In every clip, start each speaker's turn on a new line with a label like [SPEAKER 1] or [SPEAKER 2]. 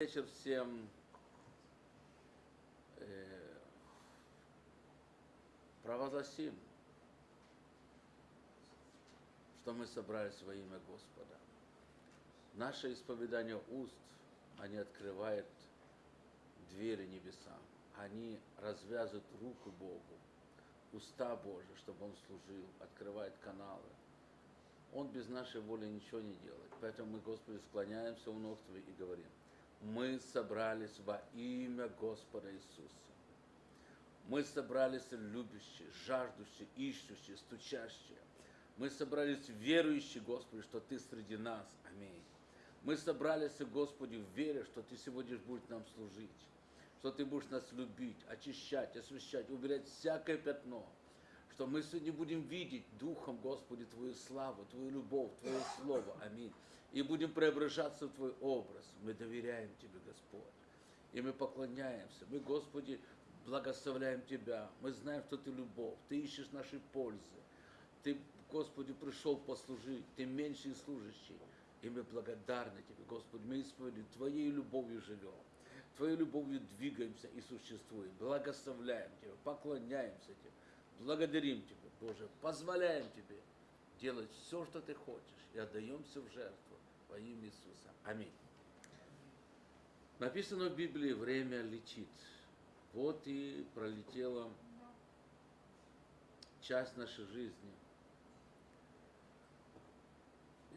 [SPEAKER 1] вечер всем. Э, провозгласим, что мы собрались во имя Господа. Наше исповедание уст, они открывают двери небесам. Они развязывают руку Богу, уста Божьи, чтобы Он служил, открывает каналы. Он без нашей воли ничего не делает. Поэтому мы, Господи, склоняемся у ног Твоих и говорим, мы собрались во имя Господа Иисуса. Мы собрались любящие, жаждущие, ищущие, стучащие. Мы собрались верующие, Господи, что Ты среди нас. Аминь. Мы собрались, Господи, в вере, что Ты сегодня будешь нам служить, что Ты будешь нас любить, очищать, освящать, убирать всякое пятно, что мы сегодня будем видеть Духом, Господи, Твою славу, Твою любовь, Твое Слово. Аминь. И будем преображаться в Твой образ. Мы доверяем Тебе, Господь. И мы поклоняемся. Мы, Господи, благословляем Тебя. Мы знаем, что Ты любовь. Ты ищешь нашей пользы. Ты, Господи, пришел послужить. Ты меньший служащий. И мы благодарны Тебе, Господи. Мы исповедуем Твоей любовью живем. Твоей любовью двигаемся и существуем. Благословляем Тебя, поклоняемся Тебе. Благодарим Тебя, Боже, позволяем Тебе делать все, что Ты хочешь, и отдаемся в жертву во имя Иисуса. Аминь. Написано в Библии, время летит. Вот и пролетела часть нашей жизни.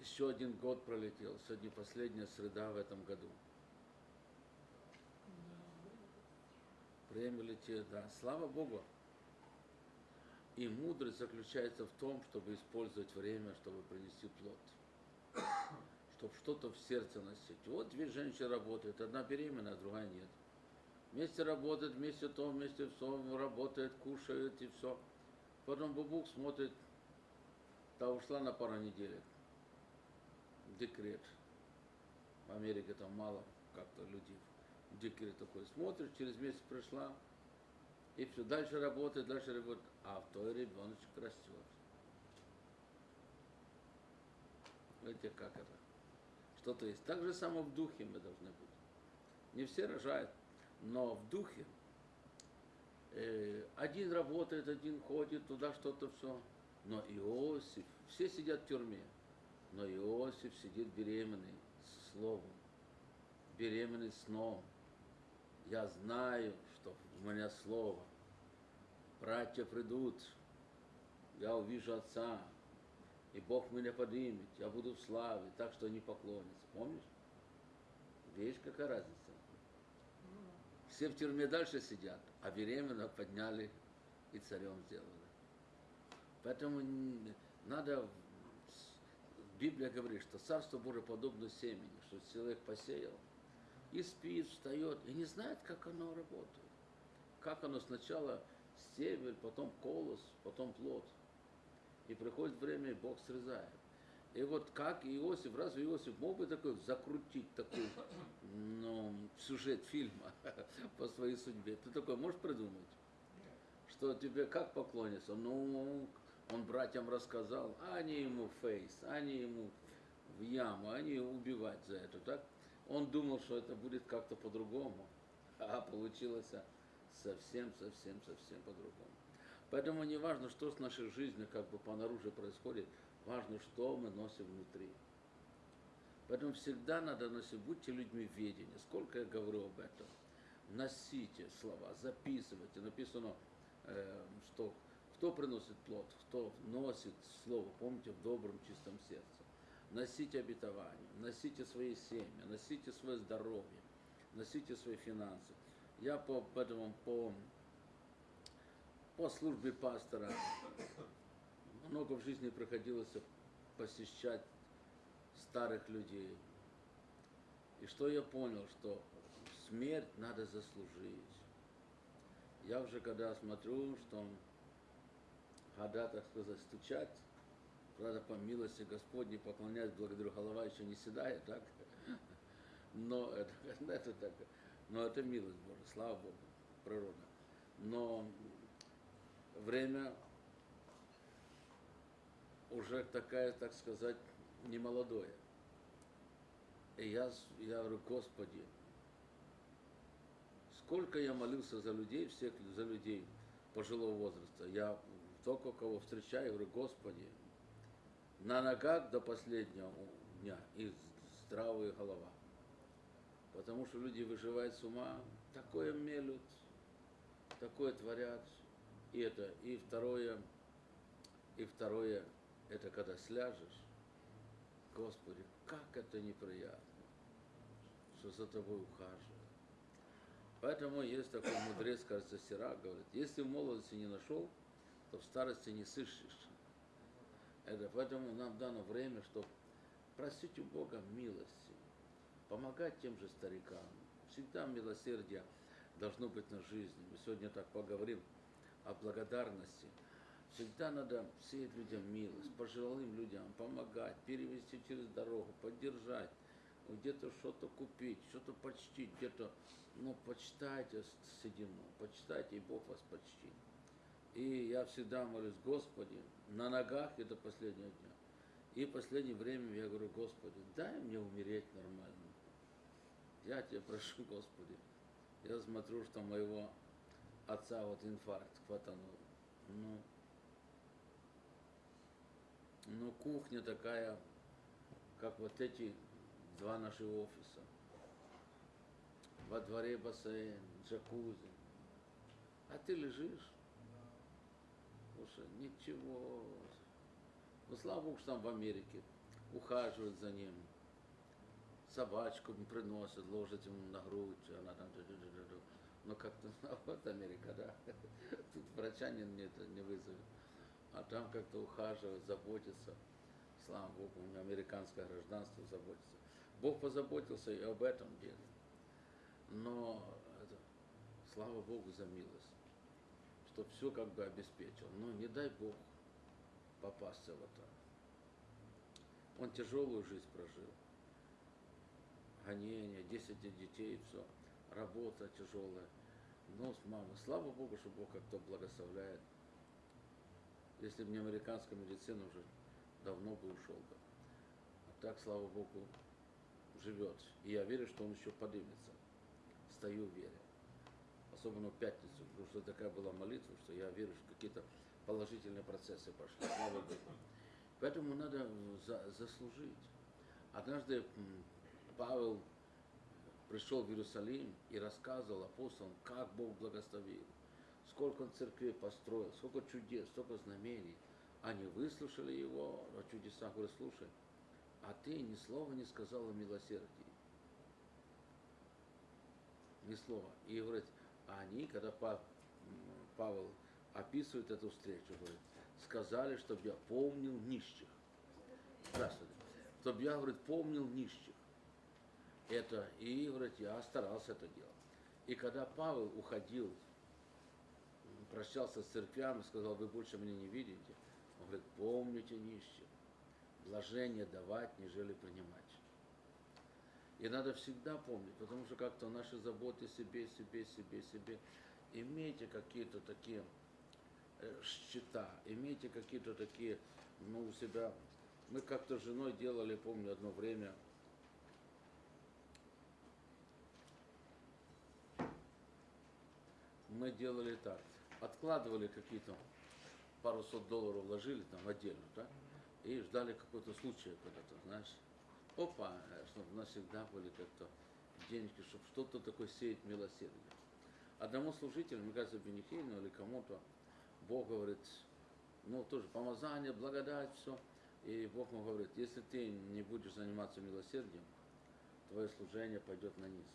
[SPEAKER 1] Еще один год пролетел. Сегодня последняя среда в этом году. Время летит, да. Слава Богу. И мудрость заключается в том, чтобы использовать время, чтобы принести плод. Чтобы что-то в сердце носить. Вот две женщины работают, одна беременная, другая нет. Вместе работают, вместе то, вместе все, работает, кушает и все. Потом бабук смотрит, та ушла на пару недель. Декрет. В Америке там мало как-то людей. Декрет такой. Смотришь, через месяц пришла, и все, дальше работает, дальше работает, а в той ребеночек растет. Видите, как это? Что-то есть. Так же само в духе мы должны быть. Не все рожают, но в духе э, один работает, один ходит, туда что-то все. Но Иосиф, все сидят в тюрьме, но Иосиф сидит беременный словом, беременный сном. Я знаю, что у меня слово. Братья придут, я увижу Отца, и Бог меня поднимет, я буду в славе, так что они поклонятся. Помнишь? Видишь, какая разница? Все в тюрьме дальше сидят, а беременного подняли и царем сделали. Поэтому надо, Библия говорит, что Царство Божие подобно семени, что человек посеял, и спит, встает, и не знает, как оно работает. Как оно сначала стебель, потом колос, потом плод. И приходит время, и Бог срезает. И вот как Иосиф, разве Иосиф мог бы такой закрутить такой ну, сюжет фильма по своей судьбе? Ты такой можешь придумать? Что тебе как поклониться? Ну, он братьям рассказал, а они ему фейс, они ему в яму, они убивать за это, так? Он думал, что это будет как-то по-другому, а получилось совсем, совсем, совсем по-другому. Поэтому не важно, что с нашей жизнью как бы по наружу происходит, важно, что мы носим внутри. Поэтому всегда надо носить, будьте людьми ведения. Сколько я говорю об этом. Носите слова, записывайте. Написано, э, что кто приносит плод, кто носит слово, помните, в добром, чистом сердце. Носите обетование, носите свои семьи, носите свое здоровье, носите свои финансы. Я по этому, по, по службе пастора много в жизни приходилось посещать старых людей. И что я понял, что смерть надо заслужить. Я уже когда смотрю, что года, так сказать, стучать, правда, по милости Господней поклоняюсь, благодарю, голова еще не седает, так? Но это, это так, но это милость Божия, слава Богу, природа. Но время уже такая, так сказать, не молодое. И я, я говорю, Господи, сколько я молился за людей, всех за людей пожилого возраста. Я только кого встречаю, говорю, Господи, на ногах до последнего дня и здравая голова. Потому что люди выживают с ума, такое мелют, такое творят. И это, и второе, и второе, это когда сляжешь, Господи, как это неприятно, что за тобой ухаживают. Поэтому есть такой мудрец, кажется, Сирак, говорит, если в молодости не нашел, то в старости не сыщешь. Это поэтому нам дано время, чтобы просить у Бога милости, помогать тем же старикам. Всегда милосердие должно быть на жизни. Мы сегодня так поговорим о благодарности. Всегда надо сеять людям милость, пожилым людям помогать, перевести через дорогу, поддержать, где-то что-то купить, что-то почтить, где-то, ну, почитайте седину, почитайте, и Бог вас почтит. И я всегда молюсь, Господи, на ногах это последнего дня. И последнее время я говорю, Господи, дай мне умереть нормально. Я тебя прошу, Господи. Я смотрю, что моего отца вот инфаркт хватанул. Ну, ну, кухня такая, как вот эти два наши офиса. Во дворе бассейн, джакузи. А ты лежишь. Слушай, ничего. Ну, слава Богу, что там в Америке ухаживают за ним. Собачку приносят, ложат ему на грудь, она там... Ну, как-то, вот Америка, да. Тут врача не, не, не вызовет. А там как-то ухаживают, заботятся. Слава Богу, у меня американское гражданство заботится. Бог позаботился и об этом деле. Но это, слава Богу за милость, что все как бы обеспечил. Но не дай Бог попасться в это. Он тяжелую жизнь прожил. Гонения, 10 детей, все. Работа тяжелая. Но с мамой. Слава Богу, что Бог как-то благословляет. Если бы не американская медицина, уже давно бы ушел бы. А так, слава Богу, живет. И я верю, что он еще поднимется. Стою в вере. Особенно в пятницу, потому что такая была молитва, что я верю, что какие-то положительные процессы пошли. Слава Богу. Поэтому надо за, заслужить. Однажды Павел пришел в Иерусалим и рассказывал апостолам, как Бог благословил, сколько он церквей построил, сколько чудес, столько знамений. Они выслушали его о чудесах, говорят, слушай, а ты ни слова не сказал о милосердии. Ни слова. И говорит, а они, когда Павел описывает эту встречу, говорит, сказали, чтобы я помнил нищих. Здравствуйте. Чтобы я, говорит, помнил нищих. Это, и, говорит, я старался это делать. И когда Павел уходил, прощался с церквями, сказал, вы больше меня не видите, он говорит, помните нищих блажение давать, нежели принимать. И надо всегда помнить, потому что как-то наши заботы себе, себе, себе, себе. Имейте какие-то такие э, счета, имейте какие-то такие, ну, у себя. Мы как-то с женой делали, помню, одно время, мы делали так, откладывали какие-то пару сот долларов вложили там отдельно, да, и ждали какого-то случая когда-то, знаешь. Опа, чтобы у нас всегда были как-то денежки, чтобы что-то такое сеять милосердие. Одному служителю, мне кажется, Бенихейну или кому-то, Бог говорит, ну тоже помазание, благодать, все. И Бог ему говорит, если ты не будешь заниматься милосердием, твое служение пойдет на низ.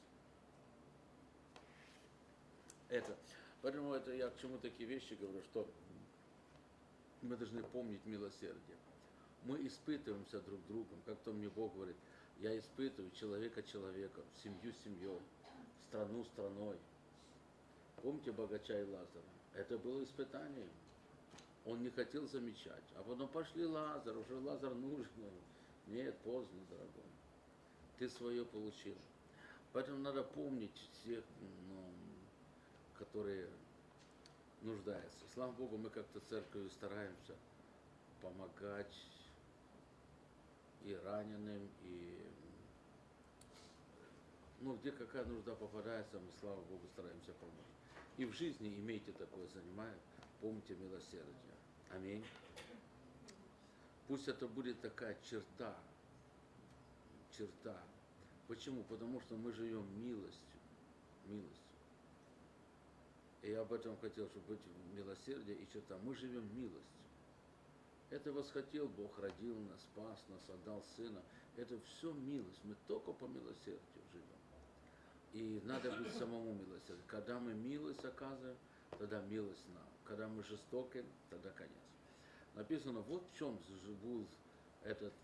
[SPEAKER 1] Это. Поэтому это я к чему такие вещи говорю, что мы должны помнить милосердие мы испытываемся друг другом, как то мне Бог говорит, я испытываю человека человеком, семью семьей, страну страной. Помните богача и Лазара? Это было испытание. Он не хотел замечать. А потом пошли Лазар, уже Лазар нужен. Нет, поздно, дорогой. Ты свое получил. Поэтому надо помнить всех, ну, которые нуждаются. Слава Богу, мы как-то церковью стараемся помогать и раненым, и Ну, где какая нужда попадается, мы, слава Богу, стараемся помочь. И в жизни имейте такое, занимает, помните милосердие. Аминь. Пусть это будет такая черта, черта. Почему? Потому что мы живем милостью. И я об этом хотел, чтобы быть милосердие и черта. Мы живем милостью. Это восхотел Бог, родил нас, спас нас, отдал Сына. Это все милость. Мы только по милосердию живем. И надо быть самому милосердным. Когда мы милость оказываем, тогда милость нам. Когда мы жестоки, тогда конец. Написано, вот в чем был этот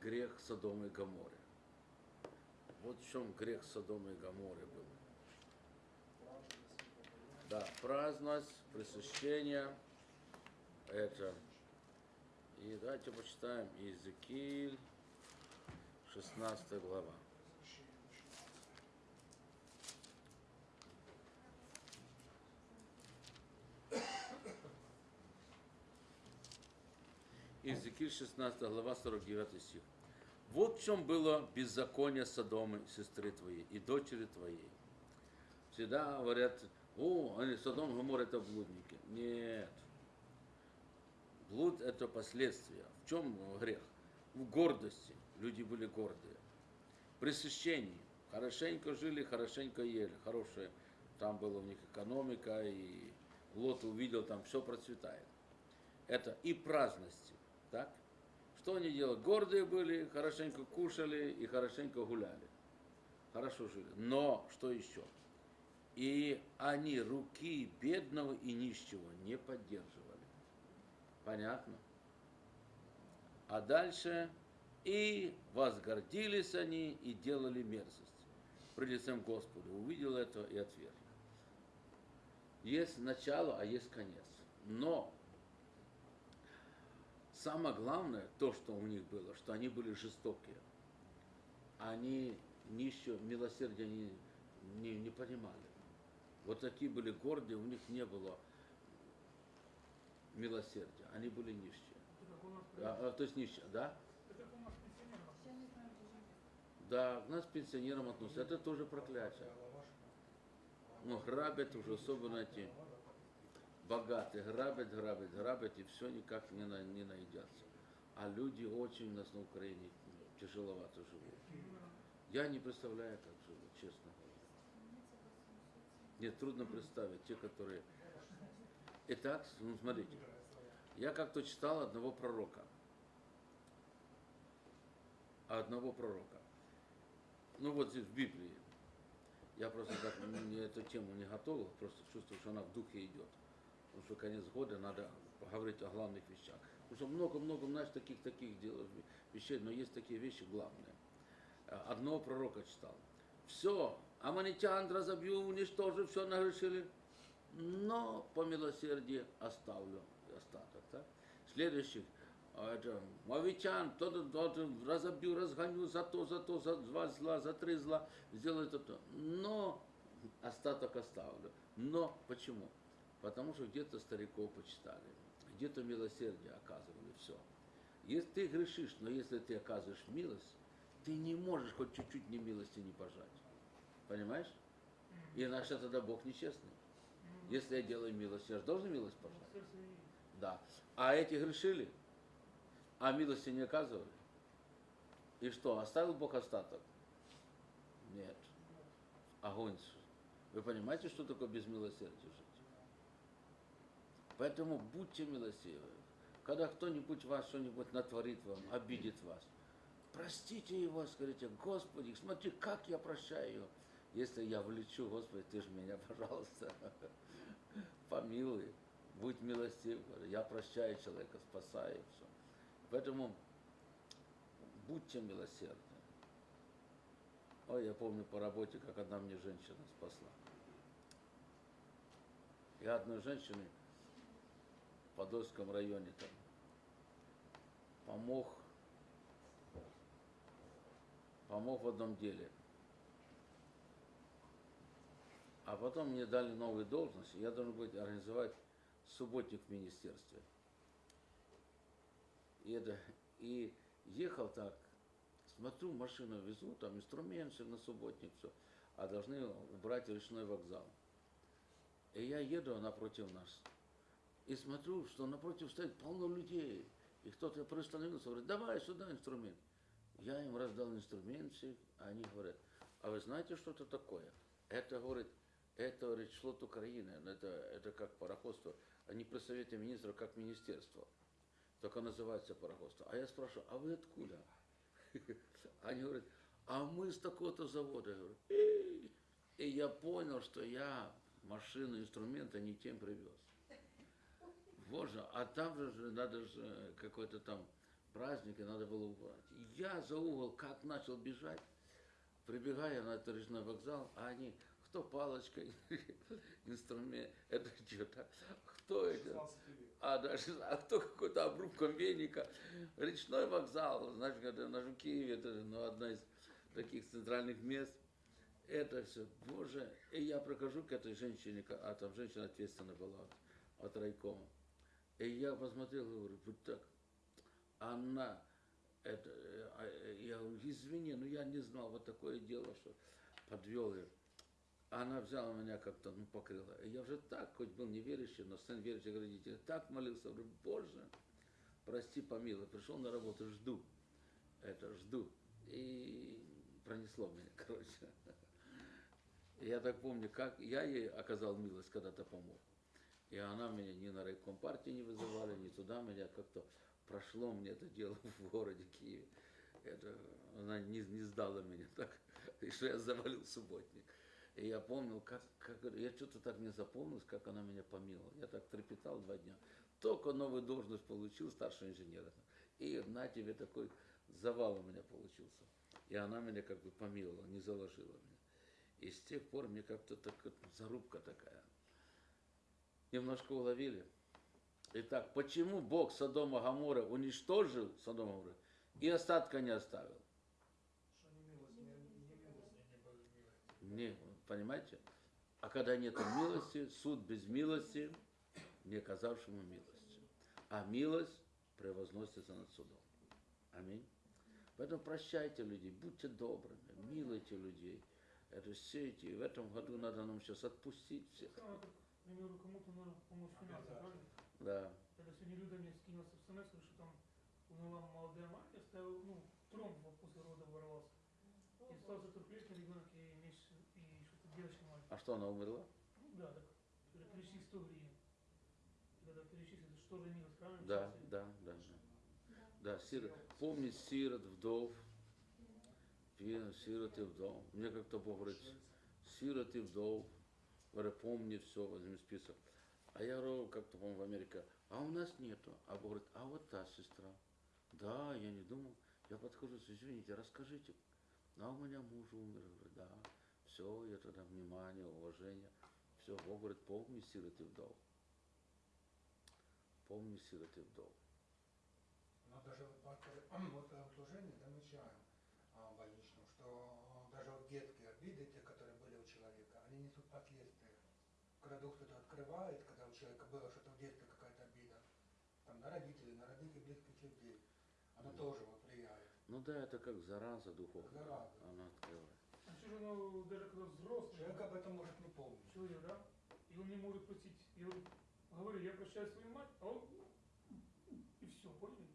[SPEAKER 1] грех Содома и Гоморы. Вот в чем грех Содома и Гоморы был. Да, праздность, пресыщение, это. И давайте почитаем Иезекииль, 16 глава. Иезекииль 16 глава 49 стих. Вот в чем было беззаконие Содомы, сестры твоей и дочери твоей. Всегда говорят, о, они Содом, Гомор это блудники. Нет. Блуд это последствия. В чем грех? В гордости. Люди были гордые. Пресыщении. Хорошенько жили, хорошенько ели. Хорошая там была у них экономика, и Лот увидел, там все процветает. Это и праздности. Так? Что они делали? Гордые были, хорошенько кушали и хорошенько гуляли. Хорошо жили. Но что еще? И они руки бедного и нищего не поддерживали. Понятно? А дальше и возгордились они и делали мерзость при лицем Господа. Увидел это и отверг. Есть начало, а есть конец. Но самое главное, то, что у них было, что они были жестокие. Они нищего, милосердия не, не, не понимали. Вот такие были гордые, у них не было милосердия. Они были нищие. А, а, то есть нищие, да? Да, к нас пенсионерам относятся. Это тоже проклятие. Ну, грабят уже, особенно эти богатые, грабят, грабят, грабят, и все никак не, на, не наедятся. А люди очень у нас на Украине тяжеловато живут. Я не представляю, как живут, честно говоря. Мне трудно представить, те, которые... Итак, ну смотрите, я как-то читал одного пророка. Одного пророка. Ну вот здесь в Библии. Я просто так не, эту тему не готовил, просто чувствую, что она в духе идет. Потому что конец года надо поговорить о главных вещах. Потому что много-много, знаешь, таких-таких дел, вещей, но есть такие вещи главные. Одного пророка читал. Все, аманитян разобью, уничтожу, все нагрешили, но по милосердию оставлю остаток. Так? Следующий, это, мавитян, то-то, то-то, разобью, разгоню, за то, за то, за два зла, за три зла, сделаю то-то. Но остаток оставлю. Но почему? Потому что где-то стариков почитали, где-то милосердие оказывали, все. Если ты грешишь, но если ты оказываешь милость, ты не можешь хоть чуть-чуть не милости не пожать. Понимаешь? Иначе тогда Бог нечестный. Если я делаю милость, я же должен милость пожать. Да. А эти грешили, а милости не оказывали. И что, оставил Бог остаток? Нет. Огонь. Вы понимаете, что такое без милосердия жить? Поэтому будьте милосердны. Когда кто-нибудь вас что-нибудь натворит вам, обидит вас, простите его, скажите, Господи, смотри, как я прощаю его. Если я влечу, Господи, ты же меня, пожалуйста, помилуй, будь милостив. Я прощаю человека, спасаю все. Поэтому будьте милосердны. Ой, я помню по работе, как одна мне женщина спасла. Я одной женщине в Подольском районе там помог, помог в одном деле. А потом мне дали новую должность, и я должен быть организовать субботник в министерстве. И, это, и ехал так Смотрю, машину везут, там инструмент на субботник, все, а должны убрать речной вокзал. И я еду напротив нас. И смотрю, что напротив стоит полно людей. И кто-то приостановился, говорит, давай сюда инструмент. Я им раздал инструмент а они говорят, а вы знаете, что это такое? Это, говорит, это, говорит, флот Украины, это, это как пароходство. Они при Совете Министров как министерство. Только называется пароходство. А я спрашиваю, а вы откуда? Они говорят, а мы с такого-то завода. Я говорю! И я понял, что я машину, инструменты не тем привез. Боже, а там же надо же какой-то там праздник, и надо было убрать. Я за угол как начал бежать, прибегая на этот речной вокзал, а они, кто палочкой, инструмент, это что-то, кто это,
[SPEAKER 2] 16 век.
[SPEAKER 1] а, даже, а кто какой-то обрубком веника. Речной вокзал, знаешь, когда на Жукееве, это ну, одна из таких центральных мест. Это все, боже. И я прохожу к этой женщине, а там женщина ответственная была от райкома. И я посмотрел, говорю, вот так. Она, это, э, а, э, я говорю, извини, но я не знал, вот такое дело, что подвел ее. Она взяла меня как-то, ну, покрыла. И я уже так, хоть был неверующий, но сын верующих родителей, так молился, говорю, Боже, прости, помилуй. Пришел на работу, жду. Это, жду. И пронесло меня, короче. Я так помню, как я ей оказал милость, когда-то помог. И она меня ни на райком партии не вызывали, ни туда меня как-то прошло мне это дело в городе Киеве. Это, она не, не сдала меня так, и что я завалил субботник. И я помнил, как, как я что-то так не запомнилось, как она меня помиловала. Я так трепетал два дня. Только новую должность получил старшего инженера. И на тебе такой завал у меня получился. И она меня как бы помиловала, не заложила меня. И с тех пор мне как-то так, зарубка такая. Немножко уловили. Итак, почему Бог Содома Гамора уничтожил Содома Гамора и остатка не оставил?
[SPEAKER 2] Не
[SPEAKER 1] понимаете? А когда нет милости, суд без милости, не оказавшему милости. А милость превозносится над судом. Аминь. Поэтому прощайте людей, будьте добрыми, милуйте людей. Это сейте. И в этом году надо нам сейчас отпустить всех.
[SPEAKER 3] Кому-то нужно помочь финансово, правильно?
[SPEAKER 1] Да.
[SPEAKER 3] Когда сегодня Люда мне скинула смс, что там умерла молодая мать, оставил, ну, тромб после рода ворвался. И остался трехлетний ребенок и, месяц- и что-то девочка маленькая.
[SPEAKER 1] А что, она умерла?
[SPEAKER 3] Ну да, так. Перечисли 100 гривен. Когда перечислили, что же милость, правильно?
[SPEAKER 1] Да, да, да. Да, да сирот. Помнить сирот, вдов. Сирот и вдов. Мне как-то Бог говорит, сирот и вдов. Говорю, помни все, возьми список. А я говорю, как-то, по-моему, в Америке, а у нас нету. А Бог говорит, а вот та сестра. Да, я не думал. Я подхожу, извините, расскажите. А у меня муж умер. Говорю, да. Все, я тогда внимание, уважение. Все, Бог говорит, помни сирот и вдов. Помни сирот и вдов.
[SPEAKER 4] Но даже вот пасторы вот в служении замечаем а, больничном, что даже вот детские обиды, те, которые были у человека, они несут последствия. Когда Дух кто-то открывает, когда у человека было что-то в детстве, какая-то обида, там на родителей, на родных и близких людей, оно тоже вот влияет.
[SPEAKER 1] Ну да, это как зараза духовная.
[SPEAKER 4] Зараза.
[SPEAKER 1] Она открывает.
[SPEAKER 3] Что же, ну, даже когда взрослый
[SPEAKER 4] Человек об этом может не помнить.
[SPEAKER 3] человек, да, и он не может простить. Я вот говорю, я прощаю свою мать, а он и все, поняли?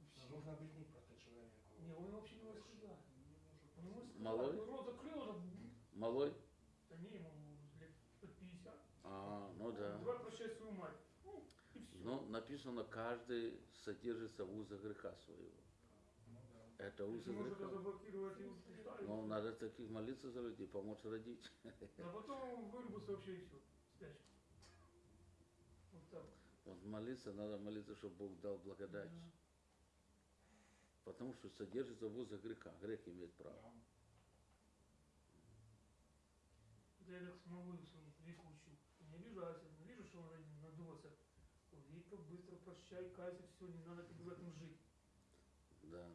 [SPEAKER 3] И всё.
[SPEAKER 4] нужно объяснить просто человеку.
[SPEAKER 3] Не, он вообще не. Он не сказать.
[SPEAKER 1] Малой?
[SPEAKER 3] Он Рот закрыл, уже,
[SPEAKER 1] Малой?
[SPEAKER 3] да не, ему лет под 50.
[SPEAKER 1] А, ну да.
[SPEAKER 3] Давай прощай свою мать. Ну, и все.
[SPEAKER 1] Ну, написано, каждый содержится в узах греха своего. Это узы греха.
[SPEAKER 3] устали,
[SPEAKER 1] Ну, надо таких молиться за людей, помочь родить.
[SPEAKER 3] а потом вырубился вообще и все. Спячка. Вот так.
[SPEAKER 1] Вот молиться, надо молиться, чтобы Бог дал благодать.
[SPEAKER 3] Да.
[SPEAKER 1] Потому что содержится в узах греха. Грех имеет право.
[SPEAKER 4] Да.
[SPEAKER 3] Я так смогу свою Вику учу. Не обижайся, но вижу, что он надулся. Вика, быстро прощай, кайся, все, не надо тебе в этом жить.
[SPEAKER 1] Да.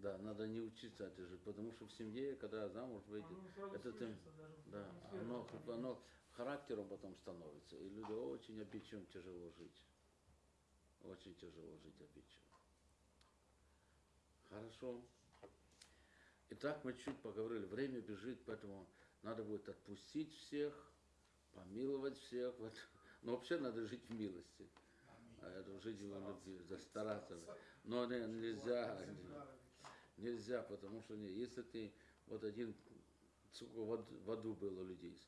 [SPEAKER 1] Да, надо не учиться это же, потому что в семье, когда замуж выйдет,
[SPEAKER 3] Оно
[SPEAKER 1] это ты- да, оно, оно характером потом становится. И люди очень обидчивым тяжело жить. Очень тяжело жить обидчивым. Хорошо. Итак, мы чуть поговорили. Время бежит, поэтому надо будет отпустить всех, помиловать всех. Вот. Но вообще надо жить в милости. А это жить в любви, стараться. Но не- нельзя, нельзя, потому что если ты вот один сколько в ад- в аду было людей,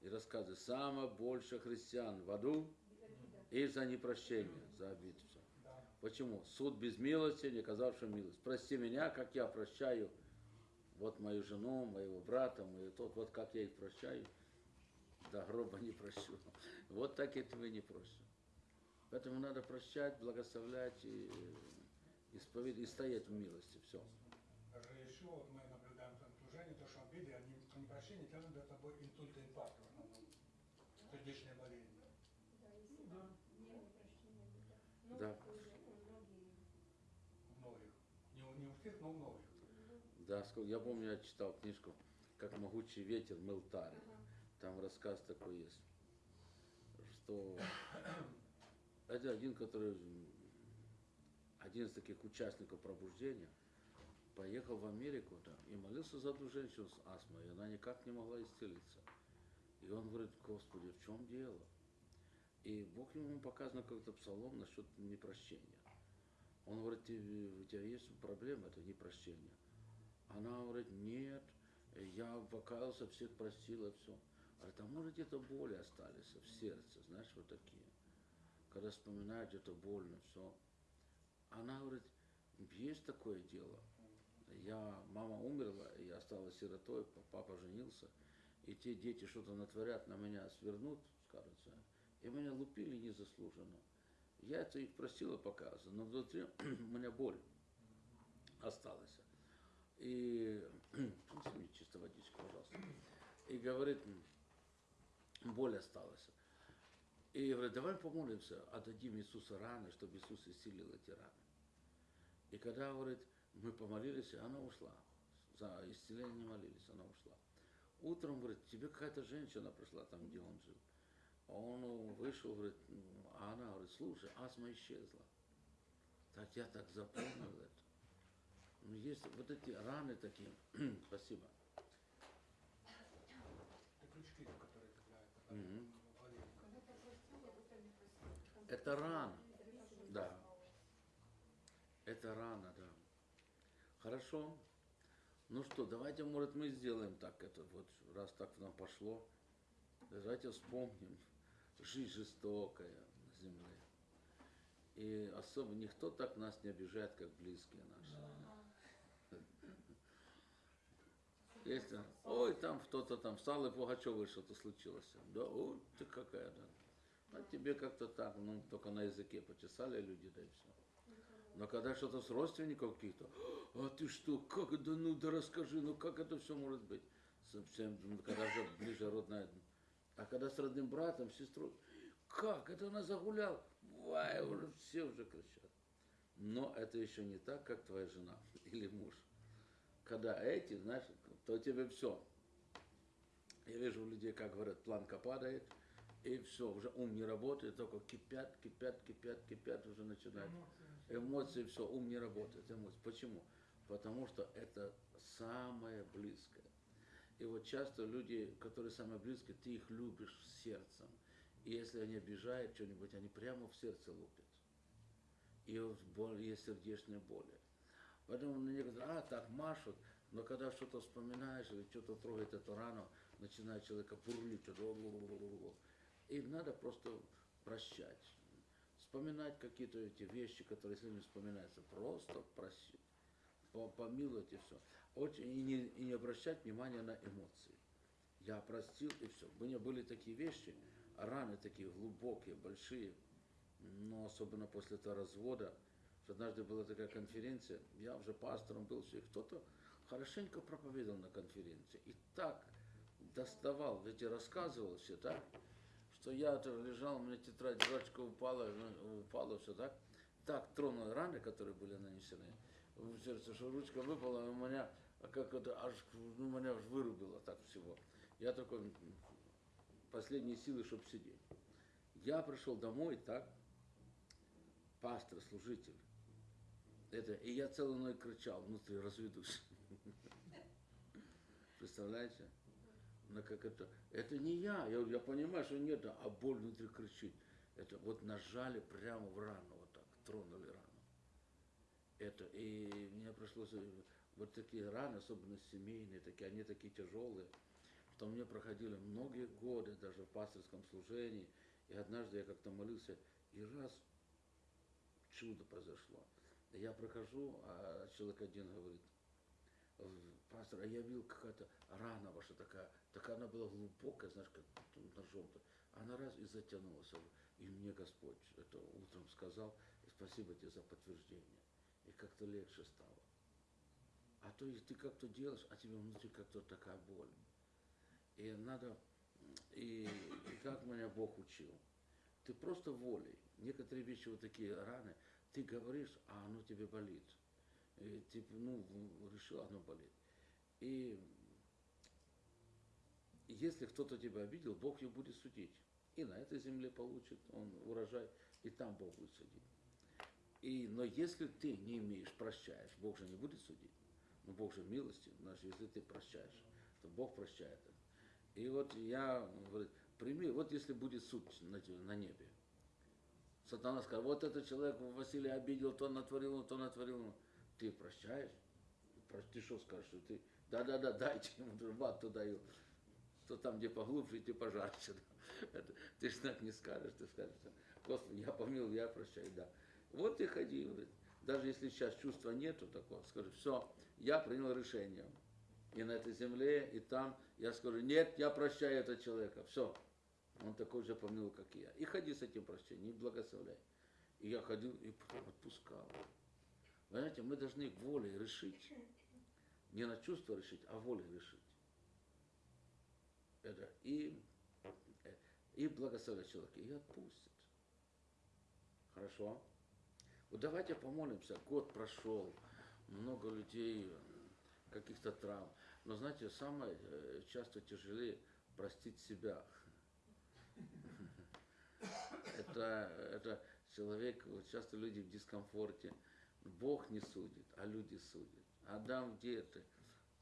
[SPEAKER 1] и рассказывает, самое больше христиан в аду и за непрощение, за обид. всё.
[SPEAKER 4] Да.
[SPEAKER 1] Почему? Суд без милости, не оказавший милость. Прости меня, как я прощаю вот мою жену, моего брата, мою тот, вот как я их прощаю, до гроба не прощу. Вот так я тебя не прощу. Поэтому надо прощать, благословлять и исповедовать, и стоять в милости. Все.
[SPEAKER 4] Еще вот мы наблюдаем в служении, то, что обиды, они непрощение тянут за собой инсульт и инфаркт в основном. Сердечные болезни.
[SPEAKER 3] Да.
[SPEAKER 1] Да.
[SPEAKER 4] У многих. Не, у- не у всех, но у многих.
[SPEAKER 1] Да, сколько- я помню, я читал книжку «Как могучий ветер мыл тары». Там рассказ такой есть, что это один, который, один из таких участников пробуждения, поехал в Америку да, и молился за одну женщину с астмой, и она никак не могла исцелиться. И он говорит, Господи, в чем дело? И Бог ему показано как-то псалом насчет непрощения. Он говорит, «Ты- у тебя есть проблема, это непрощение. Она говорит, нет, я покаялся, всех простила, все. Говорит, а может где-то боли остались в сердце, знаешь, вот такие. Когда вспоминают, где-то больно, все. Она говорит, есть такое дело. Я, мама умерла, и я осталась сиротой, папа женился, и те дети что-то натворят, на меня свернут, скажется, и меня лупили незаслуженно. Я это их простила, показывала, но внутри у меня боль осталась. И мне чисто водичку, пожалуйста. И говорит, боль осталась. И говорит, давай помолимся, отдадим Иисуса раны, чтобы Иисус исцелил эти раны. И когда, говорит, мы помолились, и она ушла. За исцеление не молились, она ушла. Утром, говорит, тебе какая-то женщина пришла там, где он жил. Он ну, вышел, говорит, м, а она говорит, слушай, астма исчезла. Так я так запомнил это. Ну, есть вот эти раны такие. Спасибо.
[SPEAKER 4] Это крючки, которые да,
[SPEAKER 1] Мгм.
[SPEAKER 4] болезнь.
[SPEAKER 1] Это рана. Да. Это рана, да. Хорошо. Ну что, давайте, может, мы сделаем так, это вот, раз так нам пошло. Давайте вспомним. Жизнь жестокая на земле. И особо никто так нас не обижает, как близкие наши. Если, ой, там кто-то там встал и Пугачевой что-то случилось. Да, ой, ты какая, да. А тебе как-то так, ну, только на языке почесали люди, да и все. Но когда что-то с родственников каких-то, а ты что, как это, ну да расскажи, ну как это все может быть? Совсем, ну, когда уже ближе родная. А когда с родным братом, сестрой, как, это она загулял? Вай, уже все уже кричат. Но это еще не так, как твоя жена или муж. Когда эти, знаешь, то тебе все. Я вижу у людей, как говорят, планка падает, и все, уже ум не работает, только кипят, кипят, кипят, кипят, уже начинают.
[SPEAKER 3] Эмоции.
[SPEAKER 1] Эмоции, все, ум не работает. Эмоции. Почему? Потому что это самое близкое. И вот часто люди, которые самые близкие, ты их любишь сердцем. И если они обижают что-нибудь, они прямо в сердце лупят. И боль, есть сердечные боли. Поэтому мне говорят, а, так машут, но когда что-то вспоминаешь или что-то трогает эту рану, начинает человека бурлить. И надо просто прощать. Вспоминать какие-то эти вещи, которые если не вспоминаются, просто просить, по- помиловать и все. Очень, и, не, и не обращать внимания на эмоции. Я простил и все. У меня были такие вещи, раны такие глубокие, большие, но особенно после этого развода, что однажды была такая конференция, я уже пастором был, все, и кто-то хорошенько проповедовал на конференции. И так доставал, эти рассказывал все, так, что я лежал, у меня тетрадь, ручка упала, упала, все так. Так тронул раны, которые были нанесены в сердце, что ручка выпала, у меня как это аж, ну, меня аж вырубило так всего. Я только последние силы, чтобы сидеть. Я пришел домой, так, пастор, служитель, это, и я целую ночь кричал, внутри разведусь. Представляете? Ну как это? Это не я. Я, я понимаю, что нет, а боль внутри кричит. Это вот нажали прямо в рану, вот так, тронули рану. Это, и мне пришлось, э, вот такие раны, особенно семейные, такие, они такие тяжелые, что мне проходили многие годы, даже в пасторском служении. И однажды я как-то молился, и раз чудо произошло. Я прохожу, а человек один говорит, «В- пастор, а я видел какая-то рана ваша такая, такая она была глубокая, знаешь, как ножом-то. Она раз и затянулась. И мне Господь это утром сказал, и спасибо тебе за подтверждение. И как-то легче стало. А то есть ты как-то делаешь, а тебе внутри как-то такая боль. И надо, и, и как меня Бог учил. Ты просто волей. Некоторые вещи, вот такие раны, ты говоришь, а оно тебе болит. Типа, ну, решил, оно болит. И если кто-то тебя обидел, Бог его будет судить. И на этой земле получит он урожай, и там Бог будет судить. И, но если ты не имеешь, прощаешь, Бог же не будет судить. Но Бог же милостив, значит, если ты прощаешь, то Бог прощает. это. И вот я, говорю, прими, вот если будет суд на, на небе. Сатана скажет, вот этот человек Василий обидел, то натворил, то натворил. Ты прощаешь? Про- Ты что скажешь? Ты, да-да-да, дайте ему в туда и что там, где поглубже, идти пожарче. Да. Это, ты же так не скажешь, ты скажешь, Господи, я помил, я прощаю, да. Вот и ходи, говорит. даже если сейчас чувства нету такого, скажи, все, я принял решение. И на этой земле, и там, я скажу, нет, я прощаю этого человека, все. Он такой же помнил, как и я. И ходи с этим прощением, и благословляй. И я ходил и потом отпускал. Понимаете, мы должны волей решить. Не на чувство решить, а волей решить. Это и, и благословить человека, и отпустит. Хорошо? Вот давайте помолимся. Год прошел, много людей, каких-то травм. Но знаете, самое э, часто тяжелее простить себя. Это, это человек, вот часто люди в дискомфорте. Бог не судит, а люди судят. Адам, где ты?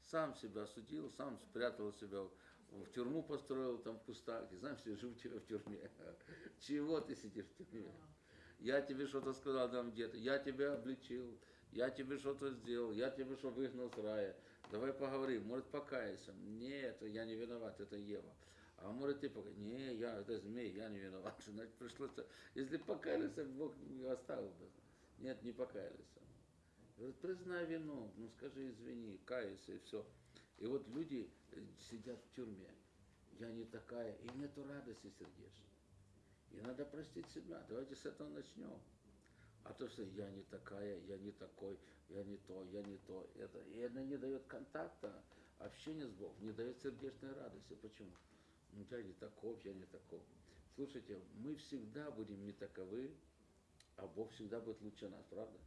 [SPEAKER 1] Сам себя осудил, сам спрятал себя в тюрьму построил там в кустах, и знаешь, я тебя в тюрьме. Чего ты сидишь в тюрьме? Я тебе что-то сказал там где-то, я тебя обличил, я тебе что-то сделал, я тебе что выгнал с рая. Давай поговорим, может покаяться. Нет, я не виноват, это Ева. А может ты покаяться? Не, я, это змей, я не виноват. Значит, пришлось, если покаялся, Бог оставил бы. Нет, не покаялись. Говорит, признай вину, ну скажи извини, кайся и все. И вот люди э, сидят в тюрьме. Я не такая, и нету радости сердечной. И надо простить себя. Давайте с этого начнем. А то, что я не такая, я не такой, я не то, я не то. Это, и это не дает контакта, общения с Богом, не дает сердечной радости. Почему? Ну, я не таков, я не таков. Слушайте, мы всегда будем не таковы, а Бог всегда будет лучше нас, правда?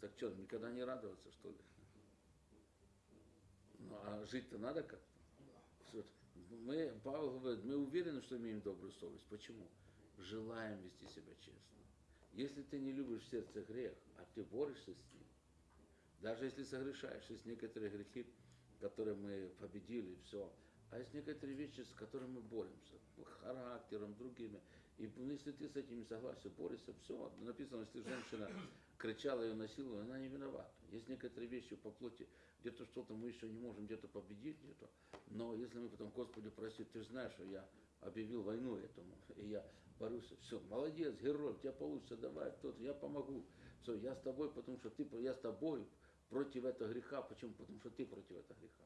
[SPEAKER 1] Так что, никогда не радоваться, что ли? Ну, а жить-то надо как-то. Всё. Мы, Павел говорит, мы уверены, что имеем добрую совесть. Почему? Желаем вести себя честно. Если ты не любишь в сердце грех, а ты борешься с ним, даже если согрешаешь, есть некоторые грехи, которые мы победили, все. А есть некоторые вещи, с которыми мы боремся, характером, другими. И ну, если ты с этим не согласен, борешься, все. Написано, если женщина кричала ее насиловала, она не виновата. Есть некоторые вещи по плоти, где-то что-то мы еще не можем где-то победить, где-то. Но если мы потом, Господи, прости, ты же знаешь, что я объявил войну этому, и я борюсь, все, молодец, герой, у тебя получится, давай, кто-то, я помогу. Все, я с тобой, потому что ты, я с тобой против этого греха. Почему? Потому что ты против этого греха.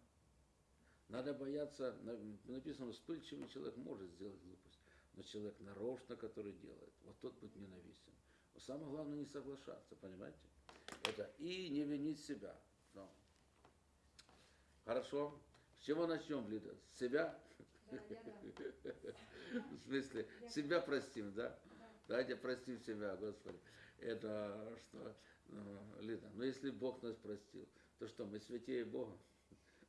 [SPEAKER 1] Надо бояться, на- написано, вспыльчивый человек может сделать глупость, но человек нарочно, который делает, вот тот будет ненавистен. Но самое главное не соглашаться, понимаете? Это и не винить себя. Ну. Хорошо. С чего начнем, Лида? С себя?
[SPEAKER 5] Да.
[SPEAKER 1] В смысле, себя простим, да? Давайте простим себя, Господи. Это что, ну, Лида, ну если Бог нас простил, то что, мы святее Бога?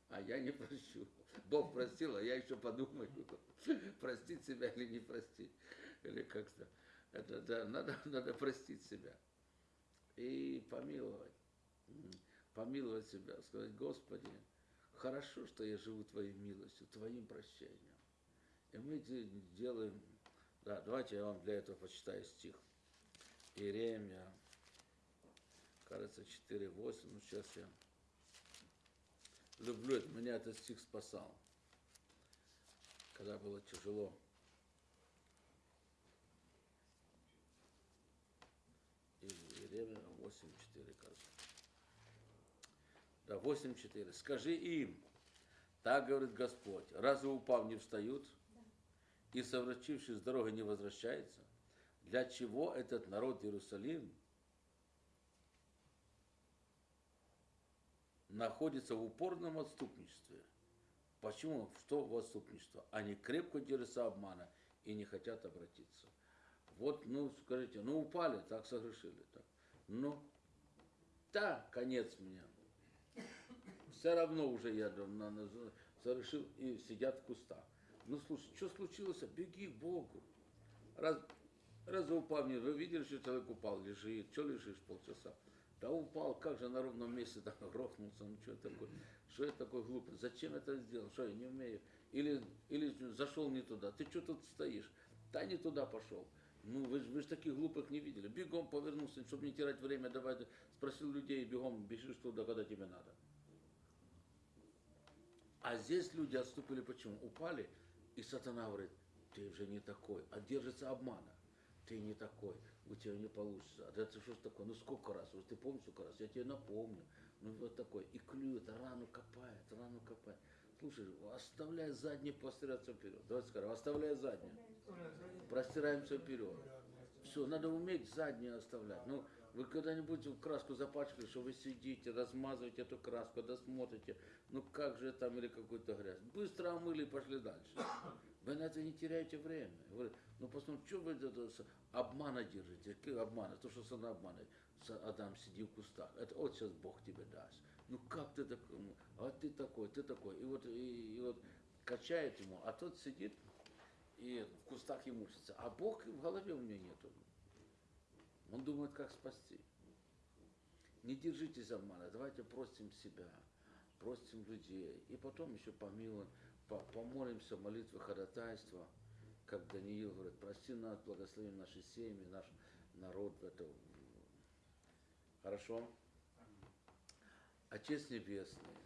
[SPEAKER 1] А я не прощу. Бог простил, а я еще подумаю, простить себя или не простить. Или как-то. Это, да, надо, надо простить себя. и помиловать. Помиловать себя, сказать, Господи, хорошо, что я живу Твоей милостью, Твоим прощением. И мы де- делаем, да, давайте я вам для этого почитаю стих. Иеремия, кажется, 4.8, ну сейчас я люблю это, меня этот стих спасал, когда было тяжело. И Иеремия 8.4, кажется. Да, 8.4. Скажи им, так говорит Господь, разве упав не встают, и совращившись с дороги не возвращается? Для чего этот народ Иерусалим находится в упорном отступничестве? Почему? Что в отступничество? Они крепко держатся обмана и не хотят обратиться. Вот, ну, скажите, ну упали, так согрешили. Так. Ну, да, конец мне. Все равно уже я на- на- совершил и сидят в кустах. Ну слушай, что случилось? Беги к Богу. Раз, раз упал, вы видели, что человек упал, лежит, что лежишь полчаса? Да упал, как же на ровном месте так грохнулся, ну что такое, что это такое глупое, зачем это сделал, что я не умею, или, или зашел не туда, ты что тут стоишь, да не туда пошел. Ну, вы, вы же таких глупых не видели. Бегом повернулся, чтобы не терять время, давай, спросил людей, бегом бежишь туда, когда тебе надо. А здесь люди отступили почему? Упали, и сатана говорит, ты уже не такой, а держится обмана. Ты не такой, у тебя не получится. А это что ж такое? Ну сколько раз? Вот ты помнишь сколько раз? Я тебе напомню. Ну вот такой. И клюет, рану копает, рану копает. Слушай, оставляй задний, простираться вперед. Давайте скажем, оставляй задний. Простираемся вперед. Все, надо уметь заднее оставлять. Ну, вы когда-нибудь краску запачкали, что вы сидите, размазываете эту краску, когда смотрите, ну как же там или какую-то грязь. Быстро омыли и пошли дальше. Вы на это не теряете время. Говорит, ну посмотрите, что вы это, обмана держите? Какие обмана? То, что сатана обманывает. Адам, сиди в кустах. Это вот сейчас Бог тебе даст. Ну как ты такой? Ну, А ты такой, ты такой. И вот, и, и вот качает ему, а тот сидит и в кустах и мучится. А Бог в голове у него нету. Он думает, как спасти. Не держитесь обмана, давайте простим себя, простим людей. И потом еще помилуем, по- помолимся, молитвы ходатайства, как Даниил говорит, прости нас, благослови наши семьи, наш народ это. Хорошо? Отец Небесный,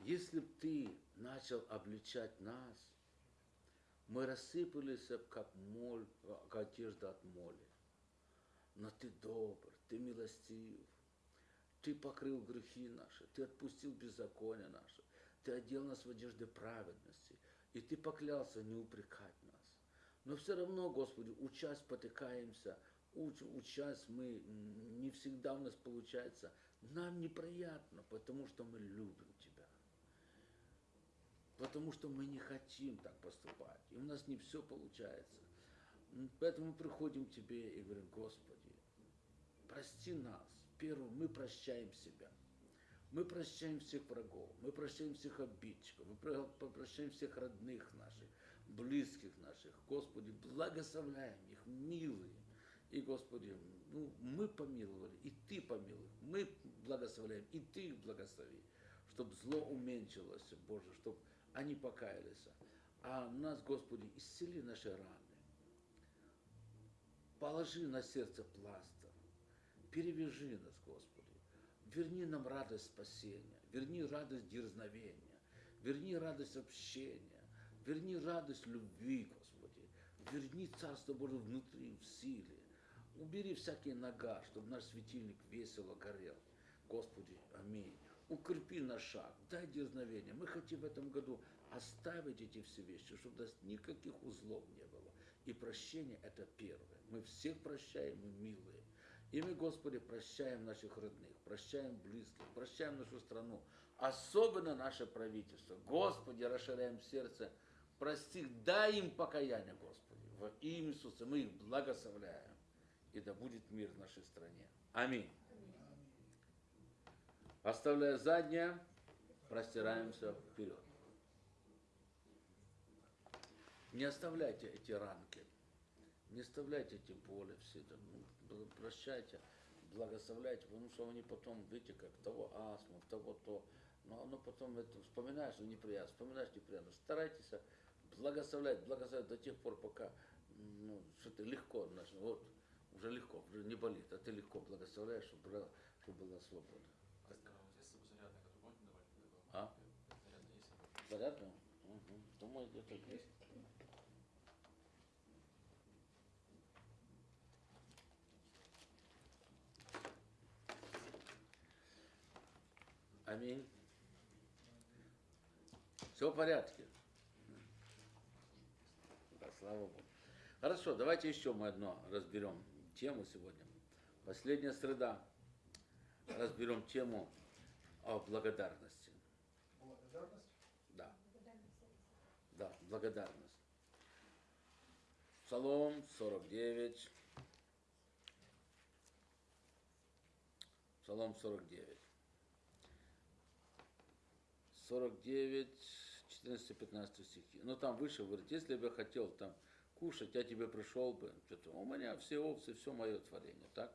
[SPEAKER 1] если б ты начал обличать нас, мы рассыпались как моль, как одежда от моли. Но ты добр, ты милостив, ты покрыл грехи наши, ты отпустил беззаконие наше, ты одел нас в одежды праведности, и ты поклялся не упрекать нас. Но все равно, Господи, учась потыкаемся, уч, учась мы, не всегда у нас получается. Нам неприятно, потому что мы любим Тебя. Потому что мы не хотим так поступать. И у нас не все получается. Поэтому мы приходим к Тебе и говорим, Господи, прости нас. Первым мы прощаем себя. Мы прощаем всех врагов, мы прощаем всех обидчиков, мы про- прощаем всех родных наших, близких наших. Господи, благословляем их, милые. И, Господи, ну, мы помиловали, и Ты помилуй. Мы благословляем, и Ты их благослови. Чтобы зло уменьшилось, Боже, чтобы они покаялись. А нас, Господи, исцели наши раны. Положи на сердце пластырь. Перевяжи нас, Господи. Верни нам радость спасения. Верни радость дерзновения. Верни радость общения. Верни радость любви, Господи. Верни Царство Божие внутри, в силе. Убери всякие нога, чтобы наш светильник весело горел. Господи, аминь. Укрепи наш шаг, дай дерзновение. Мы хотим в этом году оставить эти все вещи, чтобы у нас никаких узлов не было. И прощение – это первое. Мы всех прощаем, мы милые. И мы, Господи, прощаем наших родных, прощаем близких, прощаем нашу страну, особенно наше правительство. Господи, расширяем сердце, прости, дай им покаяние, Господи. Во имя Иисуса мы их благословляем. И да будет мир в нашей стране. Аминь. Оставляя заднее, простираемся вперед. Не оставляйте эти ранки. Не вставляйте тем более все это, прощайте, благословляйте, потому что они потом, видите, как того астма, того то, но оно потом, это, вспоминаешь, ну, неприятно, вспоминаешь неприятно, старайтесь благословлять, благословлять до тех пор, пока, ну, что ты легко, ну, вот, уже легко, уже не болит, а ты легко благословляешь, чтобы, была- чтобы была свобода.
[SPEAKER 6] А давать такого?
[SPEAKER 1] А? Угу. Думаю, где-то есть. Аминь. Все в порядке. Да, слава Богу. Хорошо, давайте еще мы одно разберем тему сегодня. Последняя среда. Разберем тему о благодарности.
[SPEAKER 4] Благодарность.
[SPEAKER 1] Да. Да, благодарность. Псалом 49. Псалом 49. 49, 14-15 стихи. Ну там выше говорит, если бы я хотел там кушать, я тебе пришел бы. Что-то, у меня все овцы, все мое творение, так?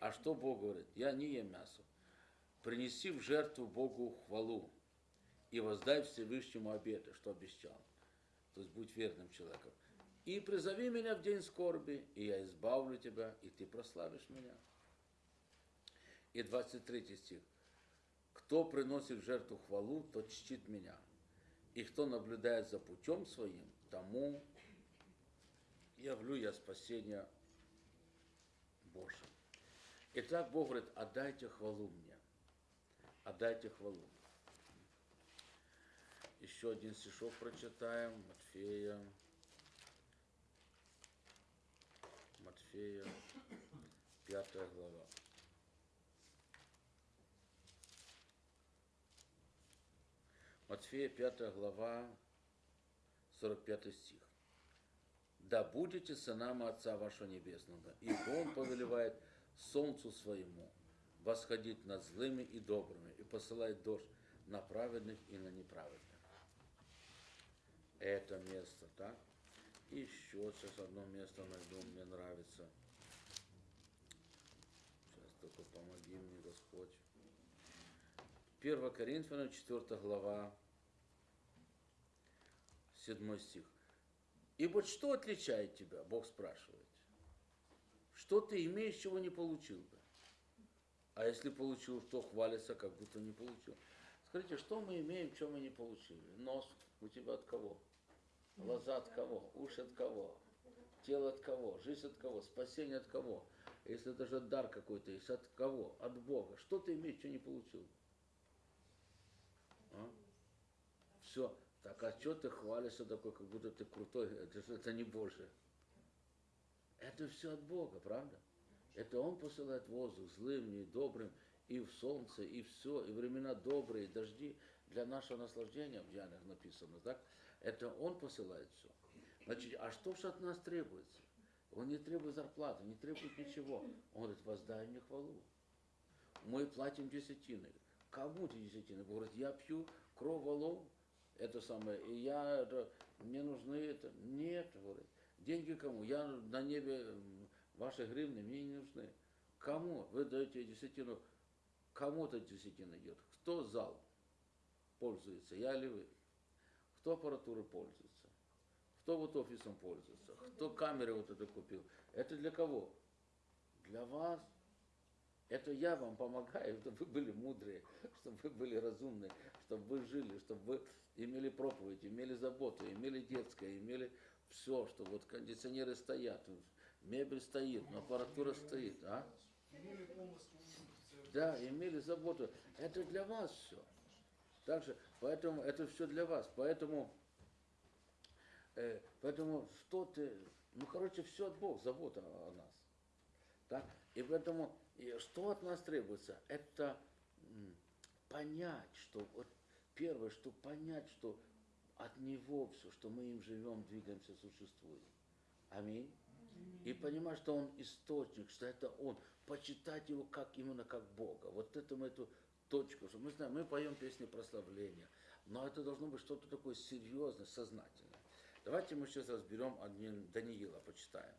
[SPEAKER 1] А что Бог говорит? Я не ем мясо. Принеси в жертву Богу хвалу и воздай Всевышнему обеты, что обещал. То есть будь верным человеком. И призови меня в день скорби, и я избавлю тебя, и ты прославишь меня. И 23 стих. Кто приносит в жертву хвалу, тот чтит меня. И кто наблюдает за путем своим, тому явлю я спасение Божие. Итак, Бог говорит, отдайте хвалу мне. Отдайте хвалу. Еще один стишок прочитаем. Матфея. Матфея, пятая глава. Матфея, пятая глава, 45 стих. Да будете сынами Отца вашего Небесного, ибо Он повелевает солнцу своему восходить над злыми и добрыми и посылает дождь на праведных и на неправедных. Это место, так? И еще сейчас одно место найду, мне нравится. Сейчас только помоги мне, Господь. 1 Коринфянам, 4 глава, 7 стих. И вот что отличает тебя, Бог спрашивает. Что ты имеешь, чего не получил бы? А если получил, то хвалится, как будто не получил. Скажите, что мы имеем, что мы не получили? Нос у тебя от кого? Глаза от кого? Уши от кого? Тело от кого? Жизнь от кого? Спасение от кого? Если даже дар какой-то есть, от кого? От Бога. Что ты имеешь, что не получил? А? Все. Так, а что ты хвалишься такой, как будто ты крутой? Это, это не Божие. Это все от Бога, правда? Это Он посылает воздух злым и добрым, и в солнце, и все, и времена добрые, и дожди для нашего наслаждения, в Янах написано, так? Это Он посылает все. Значит, а что же от нас требуется? Он не требует зарплаты, не требует ничего. Он говорит, воздай мне хвалу. Мы платим десятины. Кому эти десятины? Говорит, я пью кровь волов, это самое, и я, это, мне нужны это. Нет, говорит, деньги кому? Я на небе, ваши гривны мне не нужны. Кому? Вы даете десятину, кому-то десятина идет. Кто зал пользуется, я или вы? Кто аппаратурой пользуется? Кто вот офисом пользуется? Кто камеры вот это купил? Это для кого? Для вас. Это я вам помогаю, чтобы вы были мудрые, чтобы вы были разумные, чтобы вы жили, чтобы вы имели проповедь, имели заботу, имели детское, имели все, что вот кондиционеры стоят, мебель стоит, но аппаратура стоит, а? Да, имели заботу. Это для вас все. Также, поэтому это все для вас. Поэтому, э, поэтому что ты, ну, короче, все от Бога, забота о нас. Так? И поэтому, и что от нас требуется? Это понять, что вот первое, что понять, что от Него все, что мы им живем, двигаемся, существуем. Аминь. И понимать, что Он источник, что это Он. Почитать Его как именно как Бога. Вот это мы эту точку, что мы знаем, мы поем песни прославления, но это должно быть что-то такое серьезное, сознательное. Давайте мы сейчас разберем Даниила, почитаем.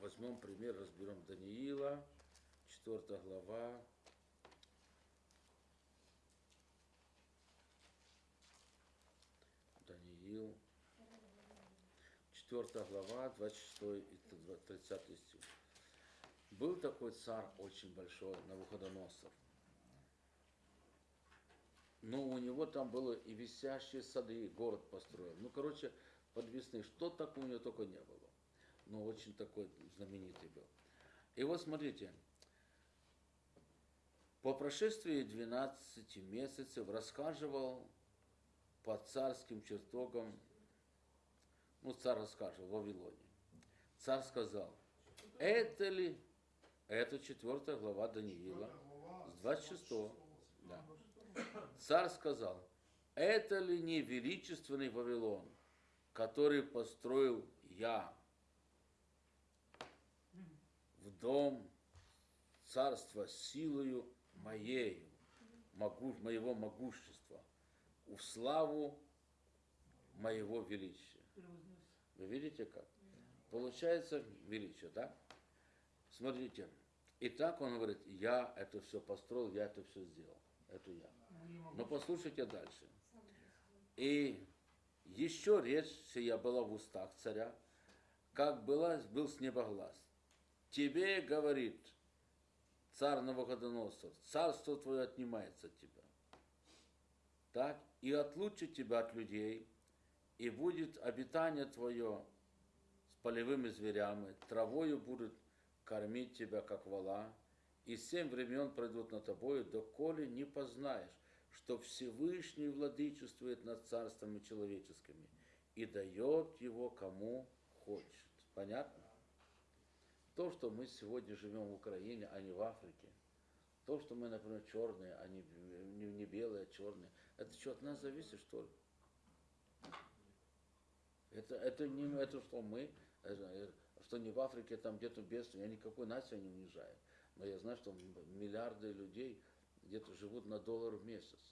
[SPEAKER 1] Возьмем пример, разберем Даниила, 4 глава. Даниил, 4 глава, 26 и 30 стих. Был такой царь очень большой, Навуходоносор. Но у него там было и висящие сады, и город построил. Ну, короче, подвесные. Что такого у него только не было. Но очень такой знаменитый был. И вот смотрите. По прошествии 12 месяцев рассказывал по царским чертогам, ну, царь рассказывал в Вавилоне. Царь сказал, это ли, это четвертая глава Даниила, с 26 да. Царь сказал, это ли не величественный Вавилон, который построил я в дом царства силою моею, могу, моего могущества, в славу моего величия. Вы видите как? Получается величие, да? Смотрите. И так он говорит, я это все построил, я это все сделал. Это я. Но послушайте дальше. И еще речь сия была в устах царя, как была, был с неба глаз. Тебе говорит царь Навуходоносор, царство твое отнимается от тебя. Так, и отлучит тебя от людей, и будет обитание твое с полевыми зверями, травою будут кормить тебя, как вала, и семь времен пройдут над тобою, доколе не познаешь, что Всевышний владычествует над царствами человеческими и дает его кому хочет. Понятно? То, что мы сегодня живем в Украине, а не в Африке, то, что мы, например, черные, а не, не, не белые, а черные, это что, от нас зависит, что ли? Это, это не это, что мы, это, э, что не в Африке, там где-то бедствие, я никакой нации не унижаю. Но я знаю, что миллиарды людей где-то живут на доллар в месяц.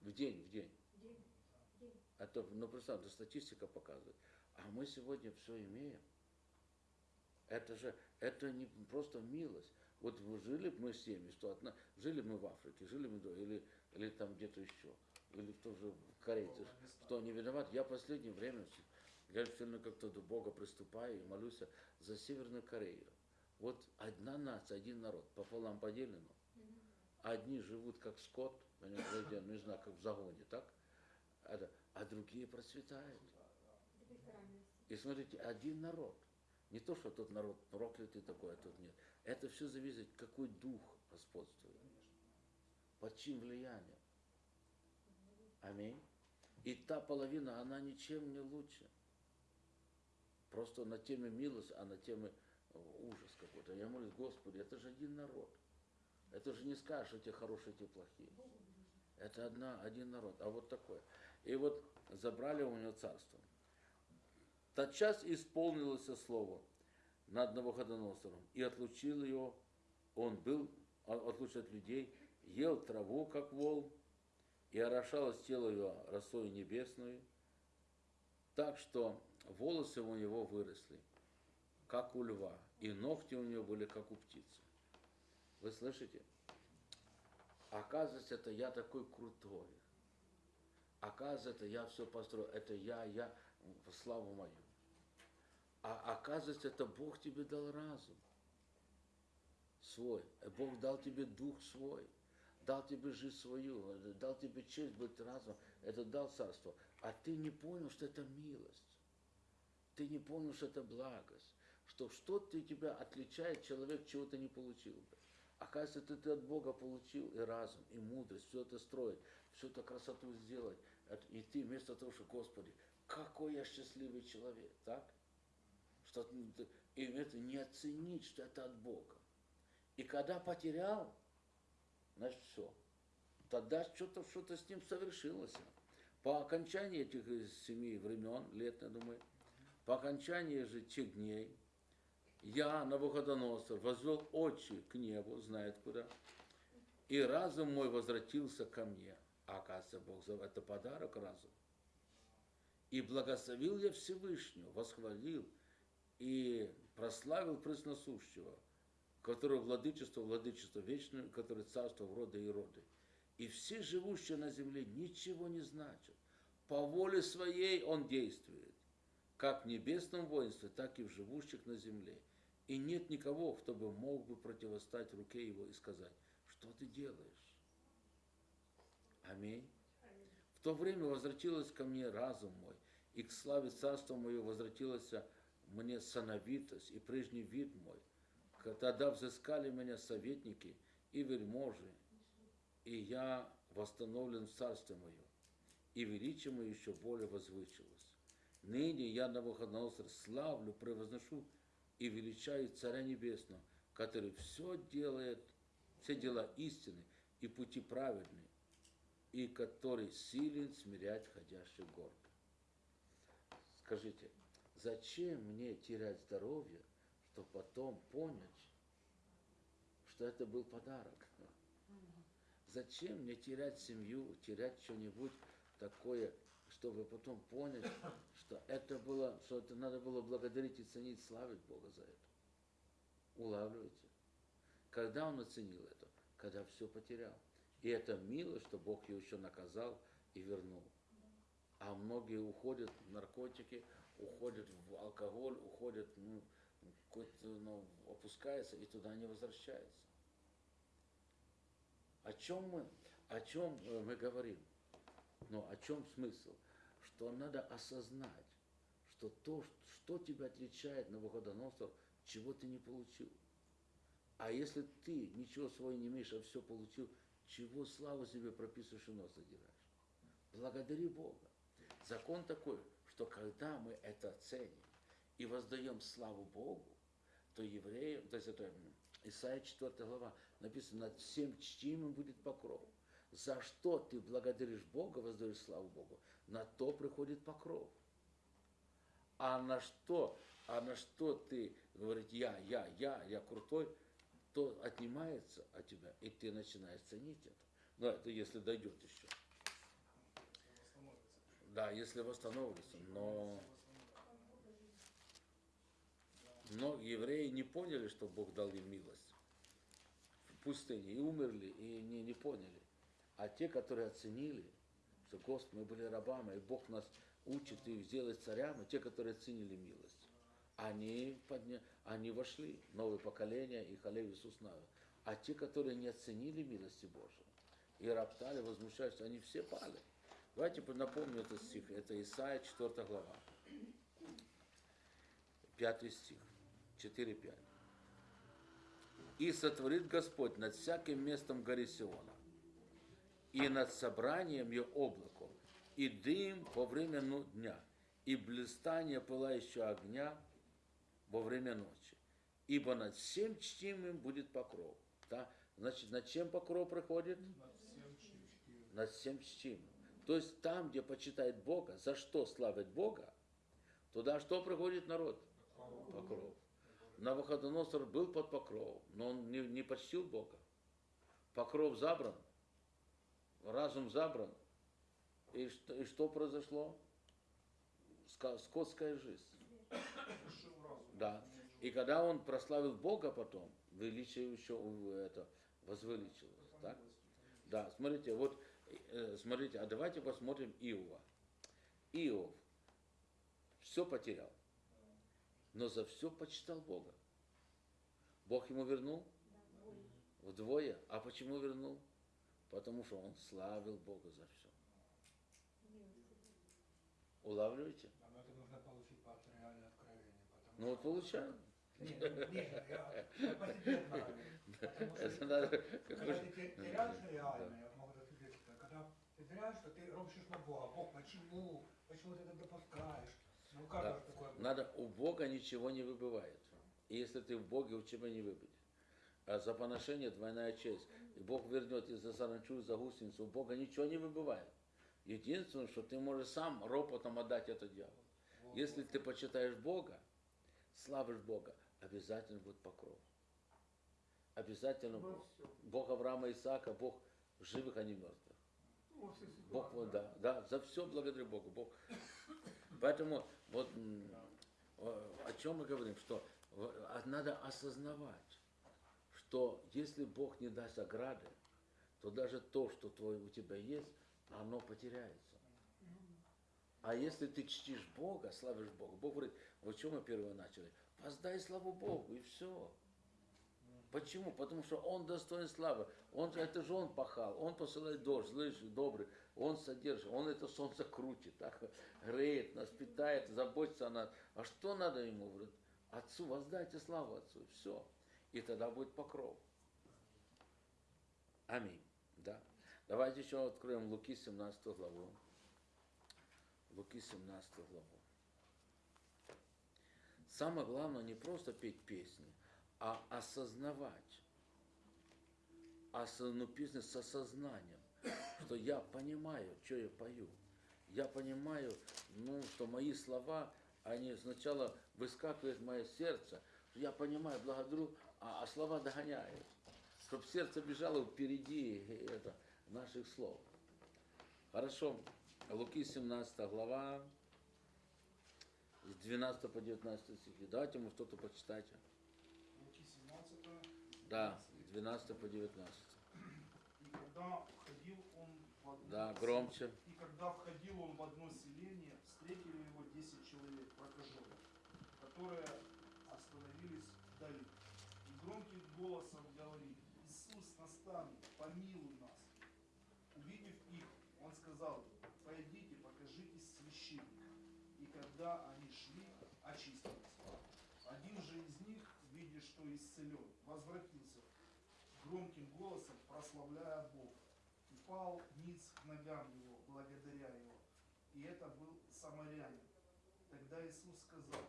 [SPEAKER 1] В день, в день.
[SPEAKER 5] День. День.
[SPEAKER 1] Это, ну, представьте, статистика показывает. А мы сегодня все имеем. Это же, это не просто милость. Вот вы жили мы семьи, что одна, жили мы в Африке, жили мы, до- или, или там где-то еще, или тоже в Корее, что они виноваты. Я в последнее время, с- я сильно как-то до Бога приступаю и молюсь за Северную Корею. Вот одна нация, один народ, пополам поделено. Одни живут как скот, понимаете, я не знаю, как в загоне, так? Это- а другие процветают. И смотрите, один народ. Не то, что тот народ проклятый такой, а тот нет. Это все зависит, какой дух господствует. Под чьим влиянием. Аминь. И та половина, она ничем не лучше. Просто на теме милость, а на теме э, ужас какой-то. Я молюсь, Господи, это же один народ. Это же не скажешь, что те хорошие, те плохие. Это одна, один народ. А вот такое. И вот забрали у него царство. Тотчас исполнилось слово над Навуходоносором, и отлучил его, он был, отлучен от людей, ел траву, как вол, и орошалось тело его росой небесной, так что волосы у него выросли, как у льва, и ногти у него были, как у птицы. Вы слышите? Оказывается, это я такой крутой. Оказывается, я все построил. Это я, я, славу мою. А оказывается, это Бог тебе дал разум свой. Бог дал тебе дух свой. Дал тебе жизнь свою, дал тебе честь быть разумом. Это дал царство. А ты не понял, что это милость. Ты не понял, что это благость. Что что-то тебя отличает, человек чего-то не получил бы. Оказывается, ты, ты от Бога получил и разум, и мудрость, все это строить, всю эту красоту сделать. И ты вместо того, что, Господи, какой я счастливый человек, так? Что и это не оценить, что это от Бога. И когда потерял, значит все. Тогда что-то что с ним совершилось. По окончании этих семи времен, лет, я думаю, по окончании же тех дней, я, Навуходоносор, возвел очи к небу, знает куда, и разум мой возвратился ко мне. А оказывается, Бог за это подарок разум. И благословил я Всевышнего, восхвалил и прославил пресносущего, который владычество, владычество вечное, который царство в роды и роды. И все живущие на земле ничего не значат. По воле своей он действует, как в небесном воинстве, так и в живущих на земле. И нет никого, кто бы мог бы противостать руке его и сказать, что ты делаешь? Аминь. В то время возвратилось ко мне разум мой, и к славе царства моего возвратилась мне сановитость и прежний вид мой. Тогда взыскали меня советники и вельможи, и я восстановлен в царстве мое, и величие мое еще более возвысилось. Ныне я Навуходоносор славлю, превозношу и величаю Царя Небесного, который все делает, все дела истины и пути праведные, и который силен смирять ходящих гордо. Скажите, зачем мне терять здоровье, чтобы потом понять, что это был подарок? Зачем мне терять семью, терять что-нибудь такое, чтобы потом понять, что это было, что это надо было благодарить и ценить, славить Бога за это? Улавливаете? Когда он оценил это? Когда все потерял. И это мило, что Бог его еще наказал и вернул. А многие уходят в наркотики, уходят в алкоголь, уходят, ну, какой-то, ну, опускается и туда не возвращается. О чем мы, о чем э, мы говорим? Но о чем смысл? Что надо осознать, что то, что тебя отличает Навуходоносор, чего ты не получил. А если ты ничего своего не имеешь, а все получил, чего славу себе прописываешь и нос задираешь? Благодари Бога. Закон такой, что когда мы это ценим и воздаем славу Богу, то евреям, то есть это Исайя 4 глава, написано, над всем чтимым будет покров. За что ты благодаришь Бога, воздаешь славу Богу, на то приходит покров. А на что, а на что ты говоришь, я, я, я, я крутой, то отнимается от тебя, и ты начинаешь ценить это. Но это если дойдет еще. Да, если восстановится. Но, но евреи не поняли, что Бог дал им милость в пустыне, и умерли, и не, не поняли. А те, которые оценили, что Господь, мы были рабами, и Бог нас учит и сделать царями, те, которые оценили милость, они, подня... они вошли, новое поколение, и халев Иисус Навин. А те, которые не оценили милости Божией, и роптали, возмущались, они все пали. Давайте напомню этот стих. Это Исаия 4 глава. 5 стих. 4-5. «И сотворит Господь над всяким местом горы Сиона, и над собранием ее облако, и дым во время ну- дня, и блистание пылающего огня во время ночи. Ибо над всем чтимым будет покров». Да? Значит, над чем покров приходит? Над всем чтимым. То есть там, где почитает Бога, за что славит Бога, туда что приходит народ? Покров. Навуходоносор был под покровом, но он не, не почтил Бога. Покров забран, разум забран. И что, и что произошло? Ска- Скотская жизнь. Да. И когда он прославил Бога потом, величие еще у- это возвеличилось. Так? Да, смотрите, вот, э, смотрите, а давайте посмотрим Иова. Иов все потерял, но за все почитал Бога. Бог ему вернул вдвое. А почему вернул? Потому что он славил Бога за все. Улавливаете?
[SPEAKER 4] Но это нужно получить пасториальное откровение.
[SPEAKER 1] Ну вот получаем.
[SPEAKER 4] Нет, ну, нет, я, я по что
[SPEAKER 1] Это надо,
[SPEAKER 4] Когда ты те- теряешь реально, я могу засвидетельствовать, теряешь, что ты ропщешь на Бога. Бог, почему? Почему ты это допускаешь? Ну, каждого
[SPEAKER 1] Да.
[SPEAKER 4] такое.
[SPEAKER 1] Надо, у Бога ничего не выбывает. И если ты в Боге, у тебя не выбыть. А за поношение двойная честь. И Бог вернет и за саранчу, и за гусеницу. У Бога ничего не выбывает. Единственное, что ты можешь сам ропотом отдать это дьяволу. Если ты почитаешь Бога, славишь Бога, обязательно будет покров. Обязательно
[SPEAKER 3] Во
[SPEAKER 1] Бог. Бог Авраама и Исаака, Бог живых, а не мертвых. Бог, да, да, за все благодарю Богу. Бог Поэтому вот о чем мы говорим, что в- а надо осознавать, что если Бог не даст ограды, то даже то, что твое у тебя есть, оно потеряется. А если ты чтишь Бога, славишь Бога, Бог говорит, вот что мы первое начали? Воздай славу Богу, и все. Почему? Потому что Он достоин славы. Он, это же Он пахал. Он посылает дождь, злый, добрый. Он содержит. Он это солнце крутит, так, греет нас, питает, заботится о нас. А что надо Ему? Говорит, Отцу, воздайте славу Отцу. Все. И тогда будет покров. Аминь. Да. Давайте еще откроем Луки 17 главу. Луки 17 главу. Самое главное не просто петь песни, а осознавать. Ос- ну, песни с осознанием, что я понимаю, что я пою. Я понимаю, ну, что мои слова, они сначала выскакивают в мое сердце, я понимаю, благодарю, а, а слова догоняют. Чтобы сердце бежало впереди э, это, наших слов. Хорошо. Луки 17 глава, с 12 по 19 стихи. Давайте, может, кто-то почитайте.
[SPEAKER 2] Луки 17,
[SPEAKER 1] Да, с 12 по 19.
[SPEAKER 2] И когда входил он в одно
[SPEAKER 1] Да, громче.
[SPEAKER 2] И когда входил он в одно селение, встретили его десять человек, прокаженных, которые остановились вдали. И громким голосом говорили, Иисус, наставник, помилуй нас. Увидев их, он сказал пойдите, покажитесь священнику. И когда они шли, очистились. Один же из них, видя, что исцелен, возвратился громким голосом, прославляя Бога, и пал ниц к ногам его, благодаря его. И это был самарянин. Тогда Иисус сказал,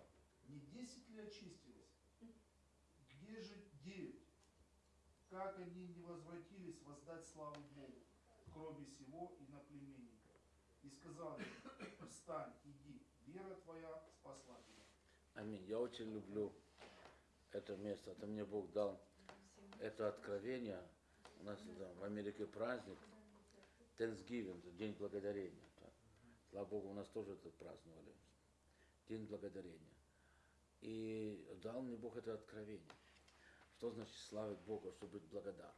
[SPEAKER 2] не десять ли очистились? Где же девять? Как они не возвратились воздать славу Богу, кроме сего и наплеменников? И сказал им, встань, иди, вера твоя спасла тебя.
[SPEAKER 1] Аминь. Я очень люблю это место. Это мне Бог дал это откровение. У нас да, в Америке праздник Thanksgiving, День Благодарения. так. Слава Богу, у нас тоже это праздновали. День Благодарения. И дал мне Бог это откровение. Что значит славить Бога, чтобы быть благодарны?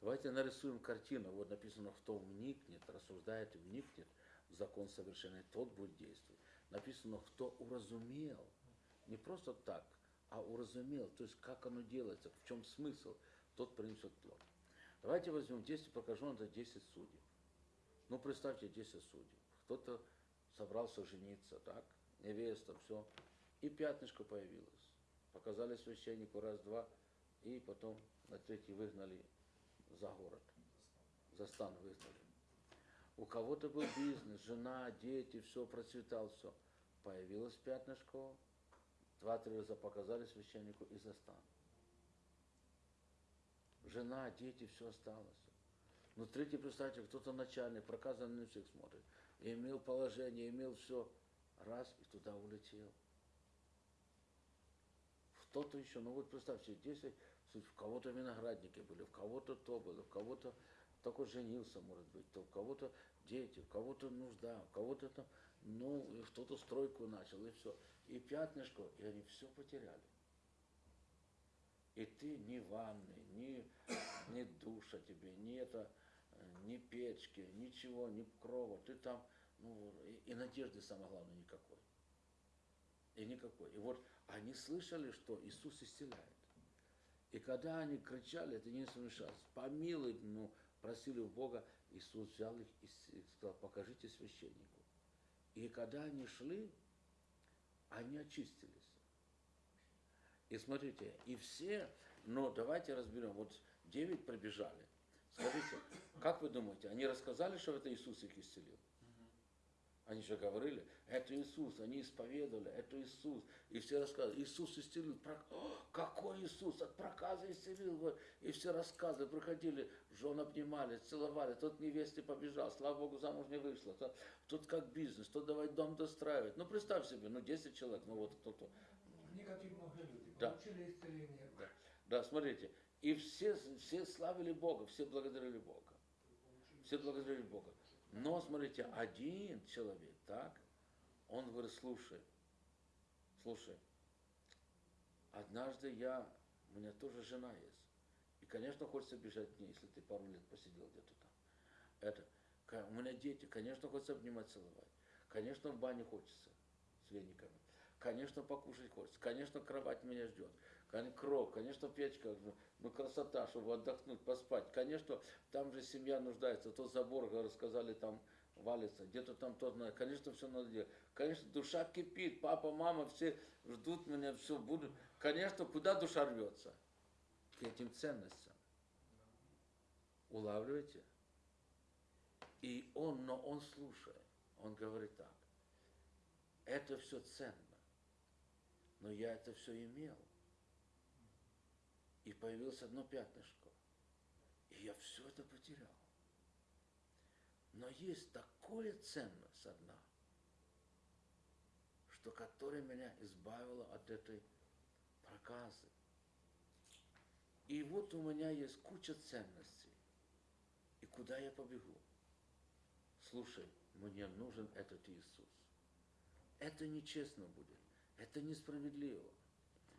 [SPEAKER 1] Давайте нарисуем картину. Вот написано, кто вникнет, рассуждает и вникнет в закон совершенный, тот будет действовать. Написано, кто уразумел, не просто так, а уразумел, то есть как оно делается, в чем смысл, тот принесет плод. Давайте возьмем 10 прокажен, это 10 судей. Ну, представьте 10 судей. Кто-то собрался жениться, так, невеста, все. И пятнышко появилось. Показали священнику раз-два, и потом на третий выгнали за город. За стан выгнали. У кого-то был бизнес, жена, дети, все, процветал, все. Появилось пятнышко, два-три раза показали священнику и за стан. Жена, дети, все осталось. Но третий, представьте, кто-то начальник, проказанный на всех смотрит. И имел положение, имел все. Раз, и туда улетел. Кто-то еще, ну вот представьте, 10, в кого-то виноградники были, в кого-то то было, в кого-то только женился, может быть, то в кого-то дети, в кого-то нужда, в кого-то там, ну, кто-то стройку начал, и все. И пятнышко, и они все потеряли. И ты ни ванны, ни, ни душа тебе, ни это, ни печки, ничего, ни крова. Ты там, ну, и, и надежды, самое главное, никакой. И никакой. И вот они слышали, что Иисус исцеляет. И когда они кричали, это не смешалось. Помилуй, ну, просили у Бога, Иисус взял их и сказал, покажите священнику. И когда они шли, они очистились. И смотрите, и все, но давайте разберем, вот девять пробежали. Скажите, как вы думаете, они рассказали, что это Иисус их исцелил? Они же говорили, это Иисус, они исповедовали, это Иисус. И все рассказывали, Иисус исцелил. Про- О, какой Иисус, от проказа исцелил. И все рассказы приходили, жен обнимали, целовали. Тот невесте побежал, слава Богу, замуж не вышла. Тот, тот как бизнес, тот давай дом достраивать. Ну, представь себе, ну, 10 человек, ну, вот кто-то.
[SPEAKER 4] Негативные люди
[SPEAKER 1] Да.
[SPEAKER 4] получили исцеление.
[SPEAKER 1] Да, да, смотрите. И все, все славили Бога, все благодарили Бога. Все благодарили Бога. Но, смотрите, один человек, так, Он говорит, слушай, слушай, однажды я, у меня тоже жена есть. И, конечно, хочется бежать к ней, если ты пару лет посидел где-то там. Это, у меня дети, конечно, хочется обнимать, целовать. Конечно, в бане хочется с вениками. Конечно, покушать хочется. Конечно, кровать меня ждет. Кров, конечно, печка, ну, ну, красота, чтобы отдохнуть, поспать. Конечно, там же семья нуждается. То забор, говорят, сказали, там валится, где-то там то знает. Конечно, все надо делать. Конечно, душа кипит, папа, мама, все ждут меня, все будут. Конечно, куда душа рвется? К этим ценностям. Улавливаете? И он, но он слушает. Он говорит так. Это все ценно. Но я это все имел. И появилось одно пятнышко. И я все это потерял. Но есть такая ценность одна, что которая меня избавила от этой проказы. И вот у меня есть куча ценностей. И куда я побегу? Слушай, мне нужен этот Иисус. Это нечестно будет. Это несправедливо.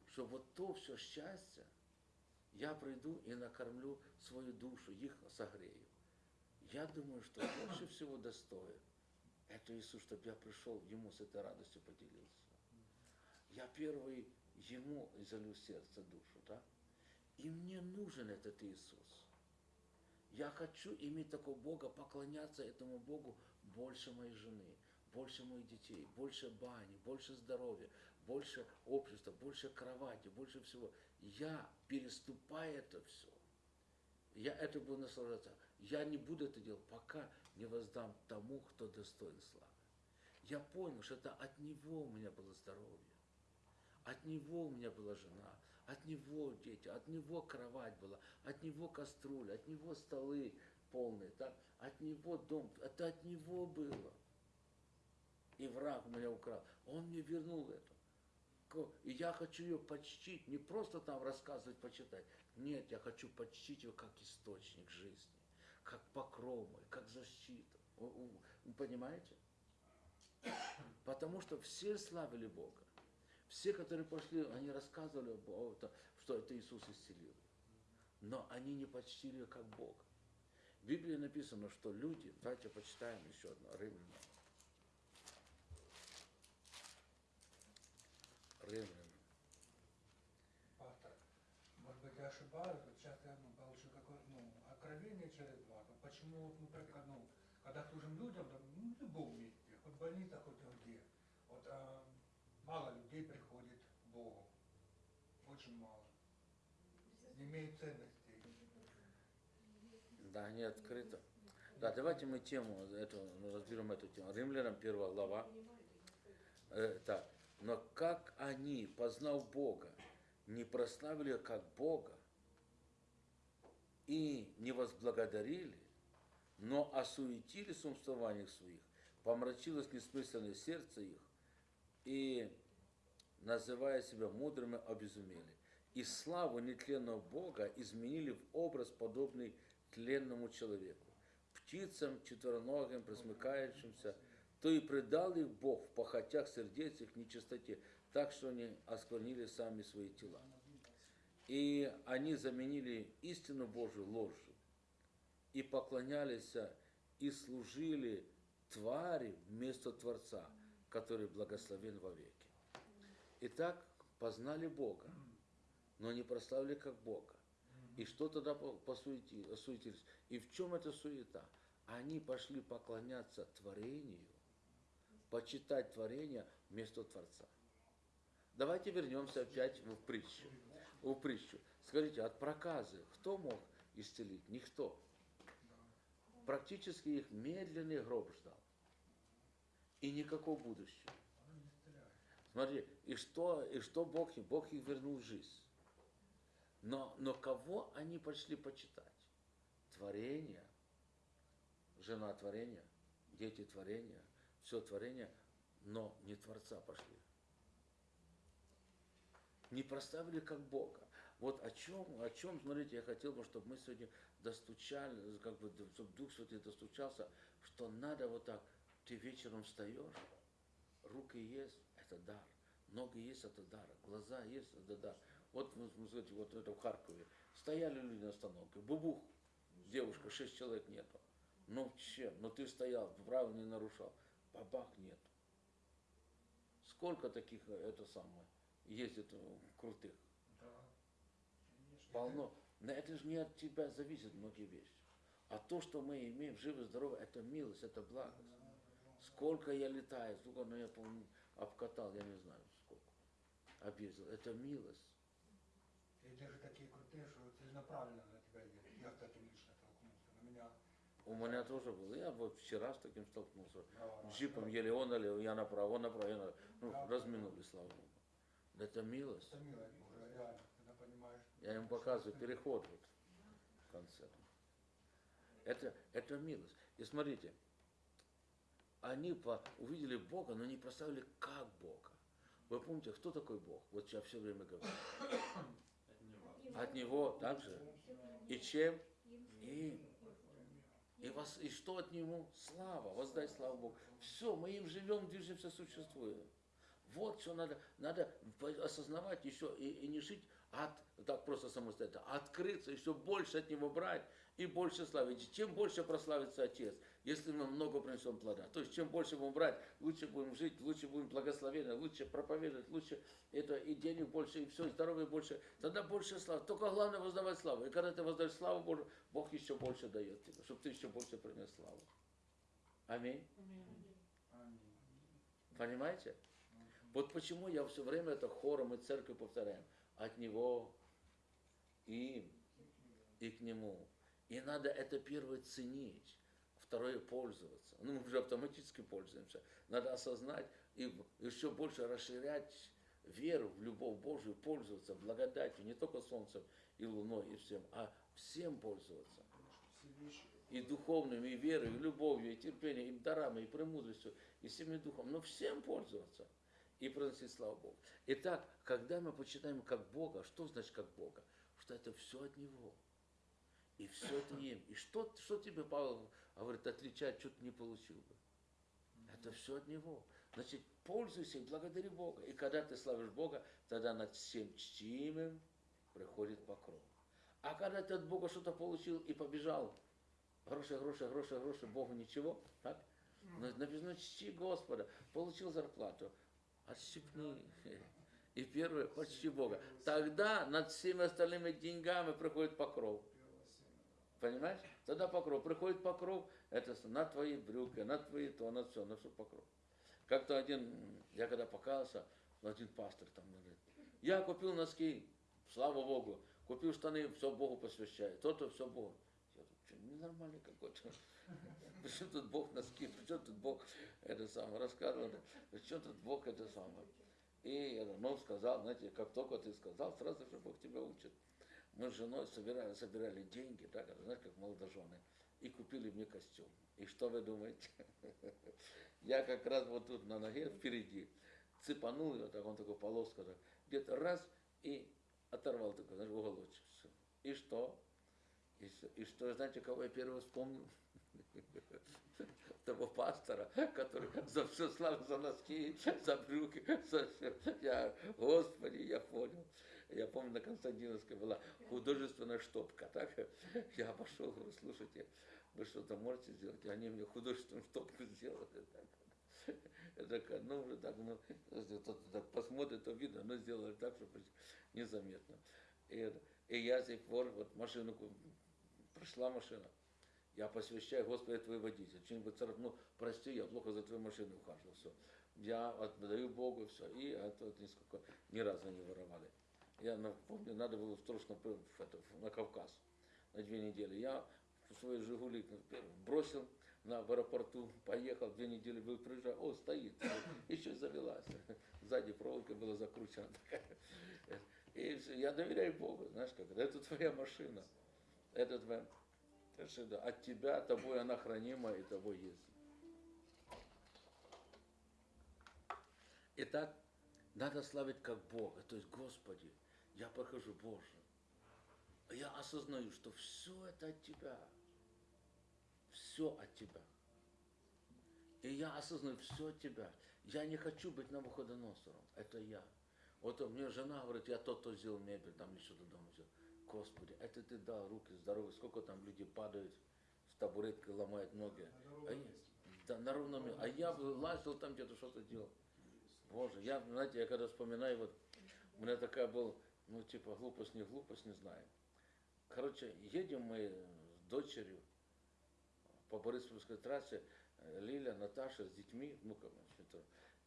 [SPEAKER 1] Что вот то все счастье я приду и накормлю свою душу, их согрею. Я думаю, что больше всего достоин это Иисус, чтобы я пришел ему с этой радостью поделился. Я первый ему залю сердце, душу, да? И мне нужен этот Иисус. Я хочу иметь такого Бога, поклоняться этому Богу больше моей жены, больше моих детей, больше бани, больше здоровья, больше общества, больше кровати, больше всего. Я переступаю это все. Я это буду наслаждаться. Я не буду это делать, пока не воздам тому, кто достоин славы. Я понял, что это от Него у меня было здоровье. От Него у меня была жена, от Него дети, от Него кровать была, от Него кастрюля, от Него столы полные, так? от Него дом, это от Него было. И враг меня украл. Он мне вернул это. И я хочу ее почтить, не просто там рассказывать, почитать. Нет, я хочу почтить ее как источник жизни, как покров мой, как защита. У- у- Вы понимаете? Потому что все славили Бога. Все, которые пошли, они рассказывали, что это Иисус исцелил. Но они не почтили как Бога. В Библии написано, что люди, давайте почитаем еще одно, Римлянам. Римлянам.
[SPEAKER 4] Пастор, может быть, я ошибаюсь, вот сейчас я ну, получил какое ну, откровение через вас. Вот Почему, вот, например, ну, когда служим людям, там, ну, в любом месте, хоть в больнице, хоть где, вот а, мало людей приходит к Богу. Очень мало. Не имеет ценностей.
[SPEAKER 1] Да, не открыто. Да, давайте мы тему эту, разберем эту тему. Римлянам первая глава. Э, так. Но как они, познав Бога, не прославили как Бога и не возблагодарили, но осуетились в своих, помрачилось несмысленное сердце их, и, называя себя мудрыми, обезумели. И славу нетленного Бога изменили в образ, подобный тленному человеку, птицам, четвероногим, пресмыкающимся, то и предал их Бог в похотях сердец их нечистоте, так что они осквернили сами свои тела. И они заменили истину Божию ложью, и поклонялись и служили твари вместо Творца, который благословен вовеки. Итак, познали Бога, но не прославили как Бога. И что тогда по- посуети- осуетились? И в чем эта суета? Они пошли поклоняться творению, почитать творение вместо Творца. Давайте вернемся опять в притчу. В притчу. Скажите, от проказы кто мог исцелить? Никто. Практически их медленный гроб ждал. И никакого будущего. Смотри, и что, и что Бог им? Бог их вернул в жизнь. Но, но кого они пошли почитать? Творение, жена творения, дети творения, все творение, но не Творца пошли. Не проставили как Бога. Вот о чем, о чем, смотрите, я хотел бы, чтобы мы сегодня достучали, как бы, чтобы Дух Святый достучался, что надо вот так, ты вечером встаешь, Руки есть, это дар. Ноги есть, это дар. Глаза есть, это дар. Вот, вы смотрите, вот это в Харькове. Стояли люди на остановке. Бубух, девушка, шесть человек нету. Ну чем? Ну ты стоял, правила не нарушал. Бабах нет. Сколько таких, э, это самое, ездит э, крутых?
[SPEAKER 4] Да. Конечно.
[SPEAKER 1] Полно. Но это же не от тебя зависит многие вещи. А то, что мы имеем живы, здоровы, это милость, это благость. Сколько я летаю, сколько ну, я помню, обкатал, я не знаю сколько. Объездил. Это милость.
[SPEAKER 4] И даже такие крутые, что целенаправленно на тебя едет. Я с таким лично столкнулся. На меня
[SPEAKER 1] У меня тоже было. Я вот вчера с таким столкнулся. Джипом еле он налево, я направо, он направо, я направо. Ну, разминулись, слава Богу. Это милость.
[SPEAKER 4] Это мило, уже реально, когда понимаешь.
[SPEAKER 1] Я им показываю переход вот в конце. Это, это милость. И смотрите, они по, увидели Бога, но не представили, как Бога. Вы помните, кто такой Бог? Вот я все время говорю. От Него также. И чем? Им. И, вас, и что от Него? Слава. Воздай славу Богу. Все, мы им живем, движемся, существуем. Вот что надо, надо осознавать еще и, и не жить от, так просто самостоятельно, а открыться, еще больше от Него брать и больше славить. Чем больше прославится Отец, если мы много принесем плода. То есть чем больше будем брать, лучше будем жить, лучше будем благословены, лучше проповедовать, лучше это и денег больше, и все, и здоровья больше. Тогда больше славы. Только главное воздавать славу. И когда ты воздаешь славу Божию, Бог еще больше дает тебе, чтобы ты еще больше принес славу. Аминь.
[SPEAKER 4] Аминь.
[SPEAKER 1] Понимаете? Вот почему я все время это хором и церковью повторяем. От Него, им и к Нему. И надо это первое ценить, второе пользоваться. Ну, мы уже автоматически пользуемся. Надо осознать и еще больше расширять веру в любовь Божию, пользоваться благодатью, не только солнцем и луной и всем, а всем пользоваться. И духовным, и верой, и любовью, и терпением, и дарами, и премудростью, и всеми духом. Но всем пользоваться и приносить славу Богу. Итак, когда мы почитаем как Бога, что значит как Бога? Что это все от Него. И все это им. И что, что тебе Павел говорит, отличать, что ты не получил бы? Это все от Него. Значит, пользуйся и благодари Бога. И когда ты славишь Бога, тогда над всем чтимым приходит покров. А когда ты от Бога что-то получил и побежал, гроши, гроши, гроши, гроши, Богу ничего, так? Но Написано, чти Господа, получил зарплату, отщипни. И первое, почти Бога. Тогда над всеми остальными деньгами приходит покров. Понимаешь? Тогда покров. Приходит покров, это на твои брюки, на твои то, на все, на все покров. Как-то один, я когда покаялся, один пастор там говорит, я купил носки, слава Богу, купил штаны, все Богу посвящаю, то-то все Богу. Я думаю, что ненормальный какой-то. Причем тут Бог носки, причем тут Бог это самое, рассказывал, причем тут Бог это самое. И я, ну, сказал, знаете, как только ты сказал, сразу же Бог тебя учит. Мы с женой собирали, собирали деньги, это, знаешь, как молодожены, и купили мне костюм. И что вы думаете? Я как раз вот тут на ноге впереди цепанул его, так он такой полоска, так, где-то раз и оторвал такой, знаешь, уголочек. Всё. И что? И, и что, знаете, кого я первого вспомнил? Того пастора, который за все славу, за носки, за брюки, за все. Я, Господи, я понял. Я помню, на Константиновской была художественная штопка. Так? Я пошел, говорю, слушайте, вы что-то можете сделать? И они мне художественную штопку сделали. Так. Я такая, ну, уже так, ну, так посмотрит, то видно, но сделали так, чтобы незаметно. И, и я с тех пор, вот машину, пришла машина, я посвящаю, Господи, твой водитель. Что-нибудь царапнул, прости, я плохо за твою машину ухаживал. Все. Я отдаю Богу, все. И это вот нисколько, ни разу не воровали. Я на- помню, надо было срочно это, на Кавказ на две недели. Я свой Жигули бросил на в аэропорту, поехал, две недели был, приезжаю, о, стоит, еще завелась. Сзади проволока была закручена такая. И всё, я доверяю Богу, знаешь как, это твоя машина, это твоя машина, от тебя, тобой она хранима и тобой есть. Итак, надо славить как Бога, то есть Господи, я прохожу Боже. Я осознаю, что все это от Тебя. Все от Тебя. И я осознаю, все от тебя. Я не хочу быть Навуходоносором. Это я. Вот мне жена говорит, я то-то сделал мебель, там или что-то дома сделал. Господи, это ты дал руки здоровые. Сколько там людей падают с табуреткой, ломают ноги.
[SPEAKER 2] На
[SPEAKER 1] А я- да, на ровном месте. А я лазил там где-то что-то делал. Боже, я, знаете, я когда вспоминаю, вот у меня такая была, ну, типа, глупость, не глупость, не знаю. Короче, едем мы с дочерью по Бориспольской трассе, э, Лиля, Наташа с детьми, внуками,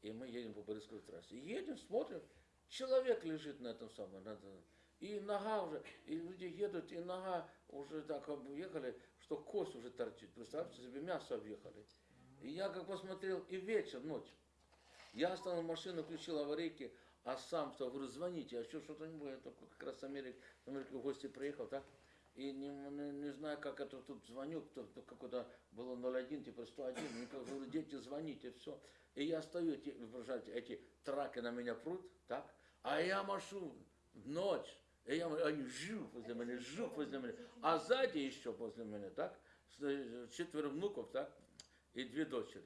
[SPEAKER 1] и мы едем по Бориспольской трассе. И едем, смотрим, человек лежит на этом самом, на и нога уже, и люди едут, и нога уже так объехали, что кость уже торчит. Представьте себе, мясо объехали. И я как посмотрел, и вечер, ночь. Я остановил машину, включил аварийки, а сам что, говорю, звоните, а еще что-то не будет. Только как раз с Америки, с Америки в гости приехал, так? И не, не, не знаю, как это тут звоню, кто, кто какой-то было 01, типа 101, и как говорю, дети, звоните, все. И я стою, эти, вы представляете, эти траки на меня прут, так? А я машу ночь, и я, они жук возле меня, жук возле меня, а сзади еще возле меня, так? Э, Четверо внуков, так? И две дочери.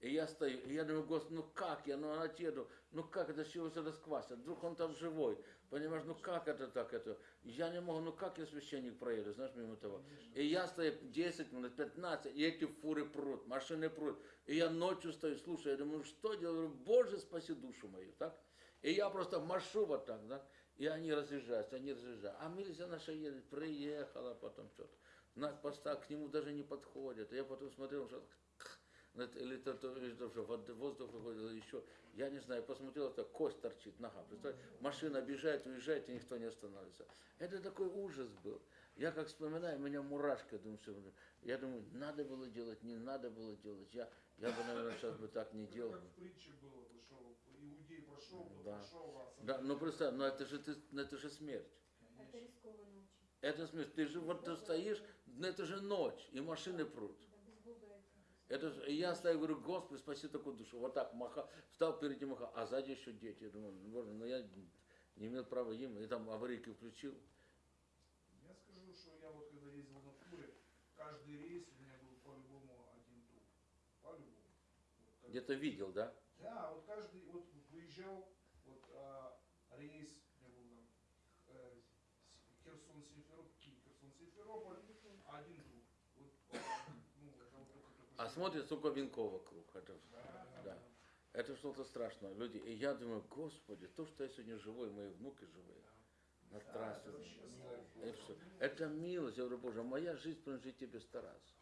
[SPEAKER 1] И я стою, и я думаю, Господи, ну как я, ну отъеду, ну как это, чего все расквасят, вдруг он там живой, понимаешь, ну как это так, это, я не могу, ну как я священник проеду, знаешь, мимо того. И я стою 10 минут, 15, и эти фуры прут, машины прут, и я ночью стою, слушаю, я думаю, ну что делаю, Боже, спаси душу мою, так? И я просто машу вот так, да, и они разъезжаются, они разъезжаются. А милиция наша едет, приехала потом что-то. Знак поста к нему даже не подходит. Я потом смотрел, что или то, то, что воздух выходит, еще. Я не знаю, посмотрел, это кость торчит, нога. Представляете? Машина объезжает, уезжает, и никто не останавливается. Это такой ужас был. Я как вспоминаю, у меня мурашки, думаю, все. Я думаю, надо было делать, не надо было делать. Я, я бы, наверное, сейчас бы так не делал.
[SPEAKER 2] Как в притче было, бы, что иудей прошел,
[SPEAKER 1] Да.
[SPEAKER 2] прошел, а
[SPEAKER 1] Да, ну представь, ну это же, ты, ну это же смерть.
[SPEAKER 5] Это рискованно очень.
[SPEAKER 1] Это смерть. Ты же вот ты стоишь, ну это же ночь, и машины прут.
[SPEAKER 5] Это.
[SPEAKER 1] И я стою, говорю, Господи, спаси такую душу. Вот так маха, встал перед ним, маха, а сзади еще дети. Я думаю, ну, боже, ну я не имел права им, и там аварийки включил.
[SPEAKER 2] Я скажу, что я вот когда ездил на фуре, каждый рейс у меня был по-любому один труп. По-любому. Вот
[SPEAKER 1] Где-то видел, да?
[SPEAKER 2] Да, вот каждый, вот выезжал, вот а, рейс, у меня был там э, С- Херсон, Симферополь, Киев, Херсон, Симферополь, один труп. Вот, ну, это вот только такой
[SPEAKER 1] А смотрит, сколько венков вокруг. Это,
[SPEAKER 2] Да,
[SPEAKER 1] да. это что-то страшное. Люди, и я думаю, Господи, то, что я сегодня живой, мои внуки живые. На
[SPEAKER 2] Да,
[SPEAKER 1] трассе.
[SPEAKER 2] это
[SPEAKER 1] всё. Это милость, я говорю, Боже, моя жизнь принадлежит тебе сто раз.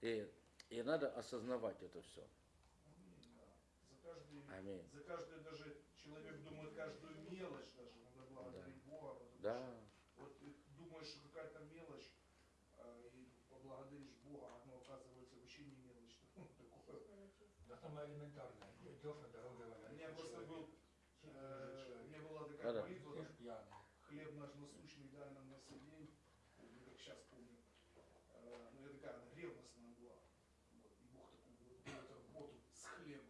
[SPEAKER 1] И, и надо осознавать это все.
[SPEAKER 2] Аминь, да. За каждый, даже человек думает каждую мелочь даже, надо благодарить Бога. потому
[SPEAKER 1] Да.
[SPEAKER 2] что Вот ты думаешь, что какая-то мелочь, а, и поблагодаришь Бога, а оно оказывается вообще не мелочь. Ну, такое.
[SPEAKER 5] Было честно.
[SPEAKER 4] Да самое элементарное. Идешь на дороге,
[SPEAKER 2] У меня просто был, э, у меня была такая
[SPEAKER 1] Да-да.
[SPEAKER 2] молитва,
[SPEAKER 4] Идешь пьяный.
[SPEAKER 2] хлеб наш насущный дай нам на сей день, помню, как сейчас помню. Э, ну, я такая, она ревностная была. Вот, и Бог такой вот дает работу с хлебом.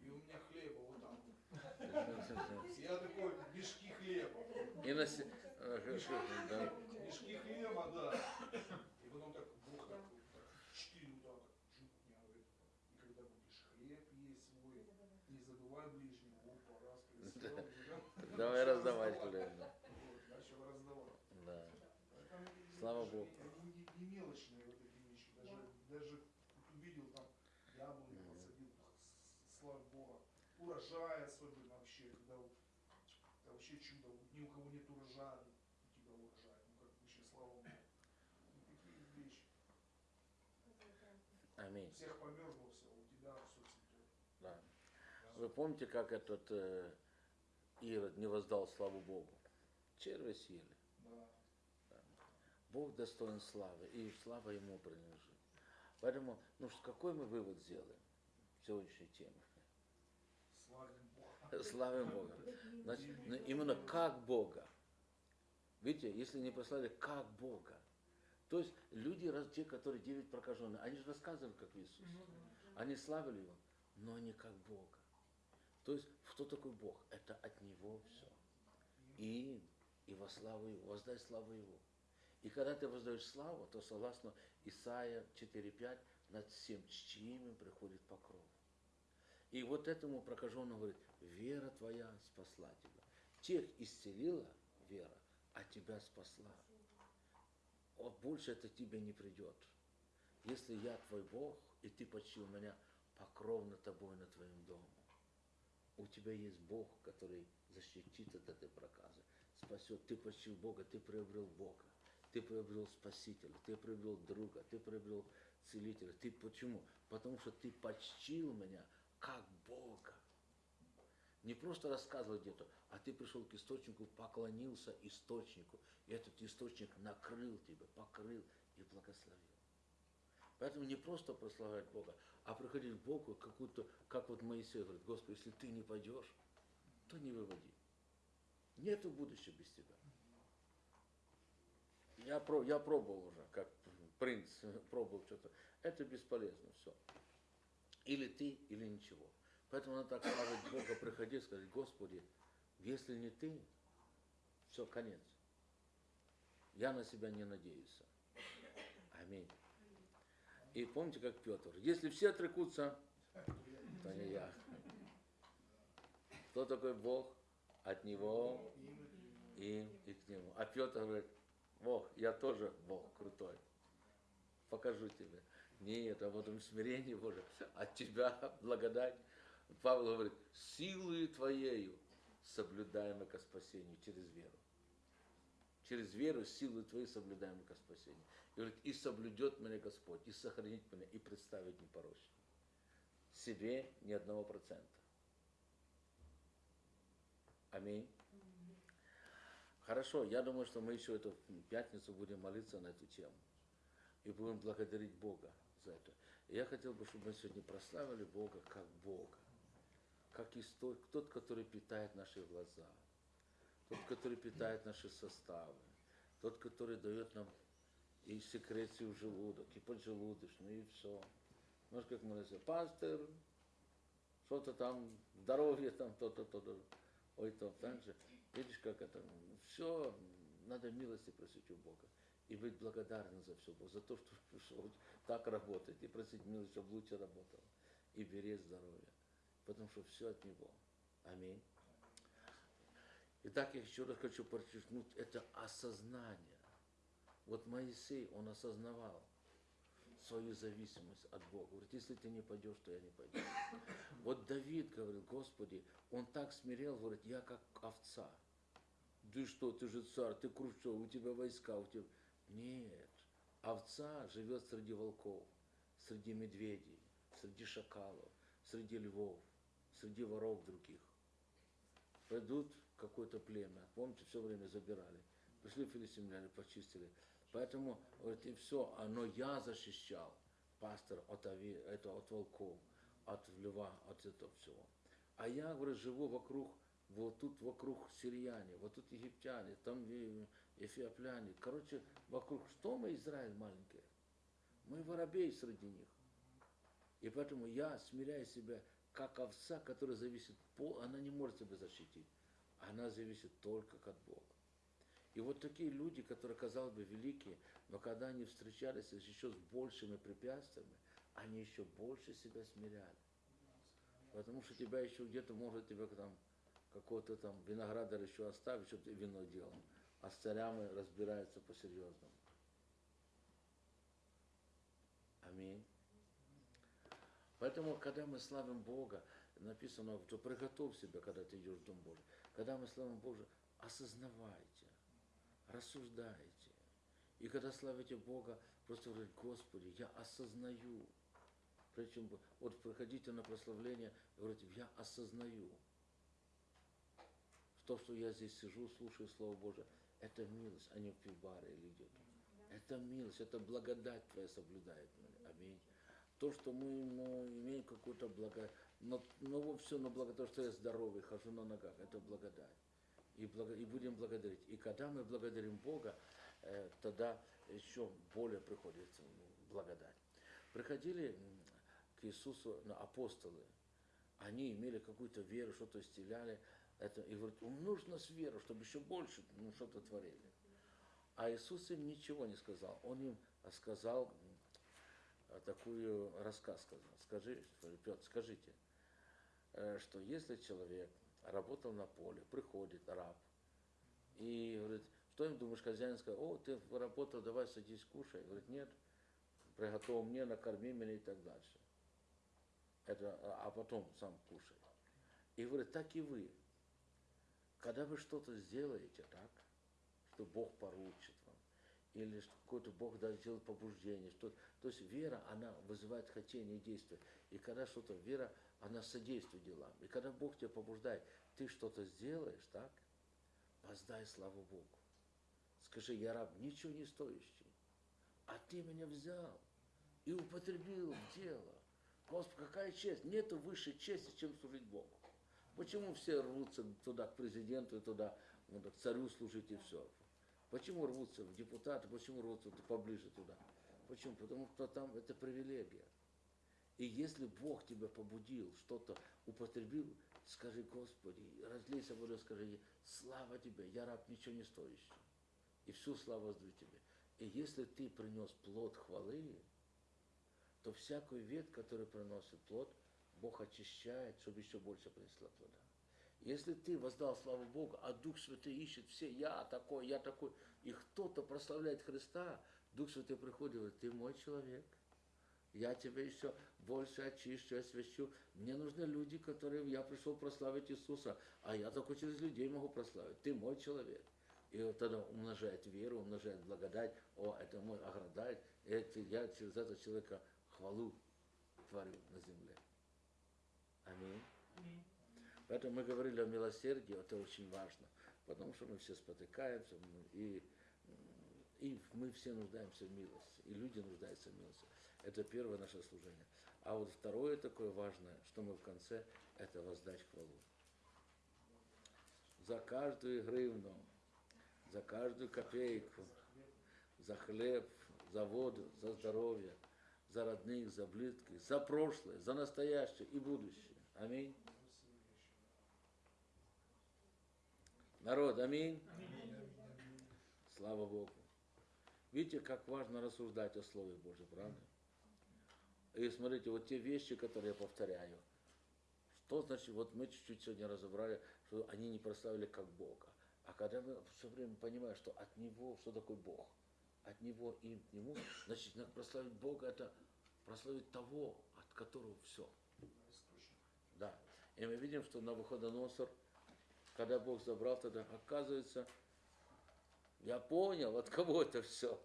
[SPEAKER 2] И у меня хлеба вот там. вот. Я такой, мешки хлеба.
[SPEAKER 1] На се- э, хорошо, да.
[SPEAKER 2] Мешки хлеба, да. И потом так Бог так, и когда будешь хлеб есть свой, не забывай?
[SPEAKER 1] Давай раздавать хлеб.
[SPEAKER 2] Начал раздавать.
[SPEAKER 1] Да. Слава Богу.
[SPEAKER 2] Они не, мелочные вот эти вещи. Даже, увидел там яблони посадил, слава Богу. Урожай особенно вообще, когда вот, это вообще чудо. Вот Ни у кого нет урожая, у тебя урожай. Ну как вообще слава Богу. Ну, такие вещи.
[SPEAKER 1] Аминь.
[SPEAKER 2] У всех померзло все, у тебя все цветет.
[SPEAKER 1] Да. Вы помните, как этот э, Ирод не воздал славу Богу? Черви съели.
[SPEAKER 2] Да.
[SPEAKER 1] Бог достоин славы, и слава Ему принадлежит. Поэтому, ну что, какой мы вывод сделаем в сегодняшней теме?
[SPEAKER 2] Славим Бога.
[SPEAKER 1] Славим Бога. Значит, ну, именно как Бога. Видите, если не послали, как Бога. То есть люди, те, которые девять прокаженных, они же рассказывали, как Иисус.
[SPEAKER 3] Ну.
[SPEAKER 1] Они славили Его, но не как Бога. То есть, кто такой Бог? Это от Него все. И, и во славу Его, воздай славу Его. И когда ты воздаешь славу, то согласно Исаия 4.5, над всем чтимым приходит покров. И вот этому прокаженному говорит, вера твоя спасла тебя. Тех исцелила вера, а тебя спасла. Вот больше это тебе не придет. Если я твой Бог, и ты почил меня, покров над тобой, над твоим домом. У тебя есть Бог, который защитит от этой проказы, спасет. Ты почил Бога, ты приобрел Бога. Ты приобрел Спасителя, ты приобрел друга, ты приобрел Целителя. Ты почему? Потому что ты почтил меня как Бога. Не просто рассказывал где-то, а ты пришел к источнику, поклонился источнику, и этот источник накрыл тебя, покрыл и благословил. Поэтому не просто прославлять Бога, а приходить к Богу, какую-то, как вот Моисей говорит, Господи, если ты не пойдешь, то не выводи. Нету будущего без тебя. Я, про, я пробовал уже, как принц пробовал что-то. Это бесполезно все. Или ты, или ничего. Поэтому надо так славить Бога, приходи и сказать, Господи, если не ты, все, конец. Я на себя не надеюсь. Аминь. И помните, как Петр, если все отрекутся, то не я. Кто такой Бог? От Него, им и к Нему. А Петр говорит, Бог, я тоже Бог крутой. Покажу тебе. Нет, а вот в смирении Боже, от Тебя благодать. Павел говорит, силою Твоею соблюдаемо ко спасению через веру. Через веру, силу Твою соблюдаемо ко спасению. И говорит, и соблюдет меня Господь, и сохранит меня, и представит непорочным. Себе ни одного процента. Аминь. Хорошо, я думаю, что мы еще эту пятницу будем молиться на эту тему. И будем благодарить Бога за это. И я хотел бы, чтобы мы сегодня прославили Бога как Бога. Как историк, тот, который питает наши глаза. Тот, который питает наши составы. Тот, который дает нам и секрецию в желудок, и поджелудочную, и все. Может, как мы называем, пастор, что-то там, здоровье там, то-то, то-то. Ой, то, так же. Видишь, как это, все, надо милости просить у Бога. И быть благодарным за все, за то, что, что так работает. И просить милости, чтобы лучше работал. И беречь здоровье. Потому что все от Него. Аминь. Итак, я еще раз хочу подчеркнуть, это осознание. Вот Моисей, он осознавал свою зависимость от Бога. Говорит, если ты не пойдешь, то я не пойду. Вот Давид говорил, Господи, он так смирел, говорит, я как овца. Ты что, ты же царь, ты круче, у тебя войска, у тебя... Нет, овца живет среди волков, среди медведей, среди шакалов, среди львов, среди воров других. Придут в какое-то племя, помните, все время забирали. Пришли филистимляне, почистили. Поэтому, говорит, и все, оно я защищал пастор от, ови, это, от волков, от льва, от этого всего. А я, говорит, живу вокруг, вот тут вокруг сирияне, вот тут египтяне, там эфиопляне. Короче, вокруг, что мы, Израиль маленький? Мы воробей среди них. И поэтому я смиряю себя, как овца, которая зависит, пол, она не может себя защитить. Она зависит только от Бога. И вот такие люди, которые, казалось бы, великие, но когда они встречались еще с большими препятствиями, они еще больше себя смиряли. Потому что тебя еще где-то может тебя там какого-то там виноградар еще оставить, чтобы ты вино делал. А с царями разбираются по-серьезному. Аминь. Поэтому, когда мы славим Бога, написано, что приготовь себя, когда ты идешь в Дом Божий. Когда мы славим Бога, осознавайте, рассуждайте. И когда славите Бога, просто говорите, Господи, я осознаю. Причем, вот приходите на прославление, говорите, я осознаю. То, что я здесь сижу, слушаю Слово Божие, это милость, а не в пивбаре или где-то. Это милость, это благодать Твоя соблюдает меня. Аминь. То, что мы ну, имеем какую-то благо, но, но все на благо, то, что я здоровый, хожу на ногах, это благодать. И, благо, и будем благодарить. И когда мы благодарим Бога, э, тогда еще более приходит благодать. Приходили к Иисусу на апостолы, они имели какую-то веру, что-то исцеляли, это, и говорит, умножь нас веру, чтобы еще больше ну, что-то творили. А Иисус им ничего не сказал. Он им сказал такую рассказ сказал. Скажи, Петр, скажите, э, что если человек работал на поле, приходит раб и говорит, что им думаешь, хозяин скажет, о, ты работал, давай садись, кушай. Говорит, нет, приготовил мне, накорми меня и так дальше. Это, а а потом сам кушай. И говорит, так и вы. Когда вы что-то сделаете так, что Бог поручит или какой-то Бог даст сделать побуждение, что, то есть вера, она вызывает хотение действия. И когда что-то, вера, она содействует делам. И когда Бог тебя побуждает, ты что-то сделаешь, так, воздай славу Богу. Скажи, я раб, ничего не стоящий, а ты меня взял и употребил в дело. Господи, какая честь. Нету высшей чести, чем служить Богу. Почему все рвутся туда, к президенту, и туда, ну, к царю служить и все? Почему рвутся в депутаты, почему рвутся поближе туда? Почему? Потому что там это привилегия. И если Бог тебя побудил, что-то употребил, скажи, Господи, разлейся водой, скажи, слава тебе, я раб ничего не стоящий. И всю славу воздаю тебе. И если ты принес плод хвалы, то всякую ветвь, которая приносит плод, Бог очищает, чтобы еще больше принесла плода. Если ты воздал славу Богу, а Дух Святый ищет все, я такой, я такой, и кто-то прославляет Христа, Дух Святый приходит и говорит, ты мой человек, я тебя еще больше очищу, освящу. Мне нужны люди, которые, я пришел прославить Иисуса, а я только через людей могу прославить. Ты мой человек. И вот тогда умножает веру, умножает благодать. О, это мой оградает. Это я через этого человека хвалу творю на земле. Аминь.
[SPEAKER 3] Аминь.
[SPEAKER 1] Поэтому мы говорили о милосердии, это очень важно, потому что мы все спотыкаемся, и, и мы все нуждаемся в милости, и люди нуждаются в милости. Это первое наше служение. А вот второе такое важное, что мы в конце, это воздать хвалу. За каждую гривну, за каждую копейку, за хлеб, за воду, за здоровье, за родных, за близких, за прошлое, за настоящее и будущее. Аминь. Народ, аминь. Слава Богу. Видите, как важно рассуждать о Слове Божьем, правда? И смотрите, вот те вещи, которые я повторяю, что значит, вот мы чуть-чуть сегодня разобрали, что они не прославили как Бога. А когда мы все время понимаем, что от Него, что такое Бог, от Него и к Нему, значит, надо прославить Бога, это прославить того, от которого все. Да. И мы видим, что на Навуходоносор, когда Бог забрал тогда, оказывается, я понял, от кого это все.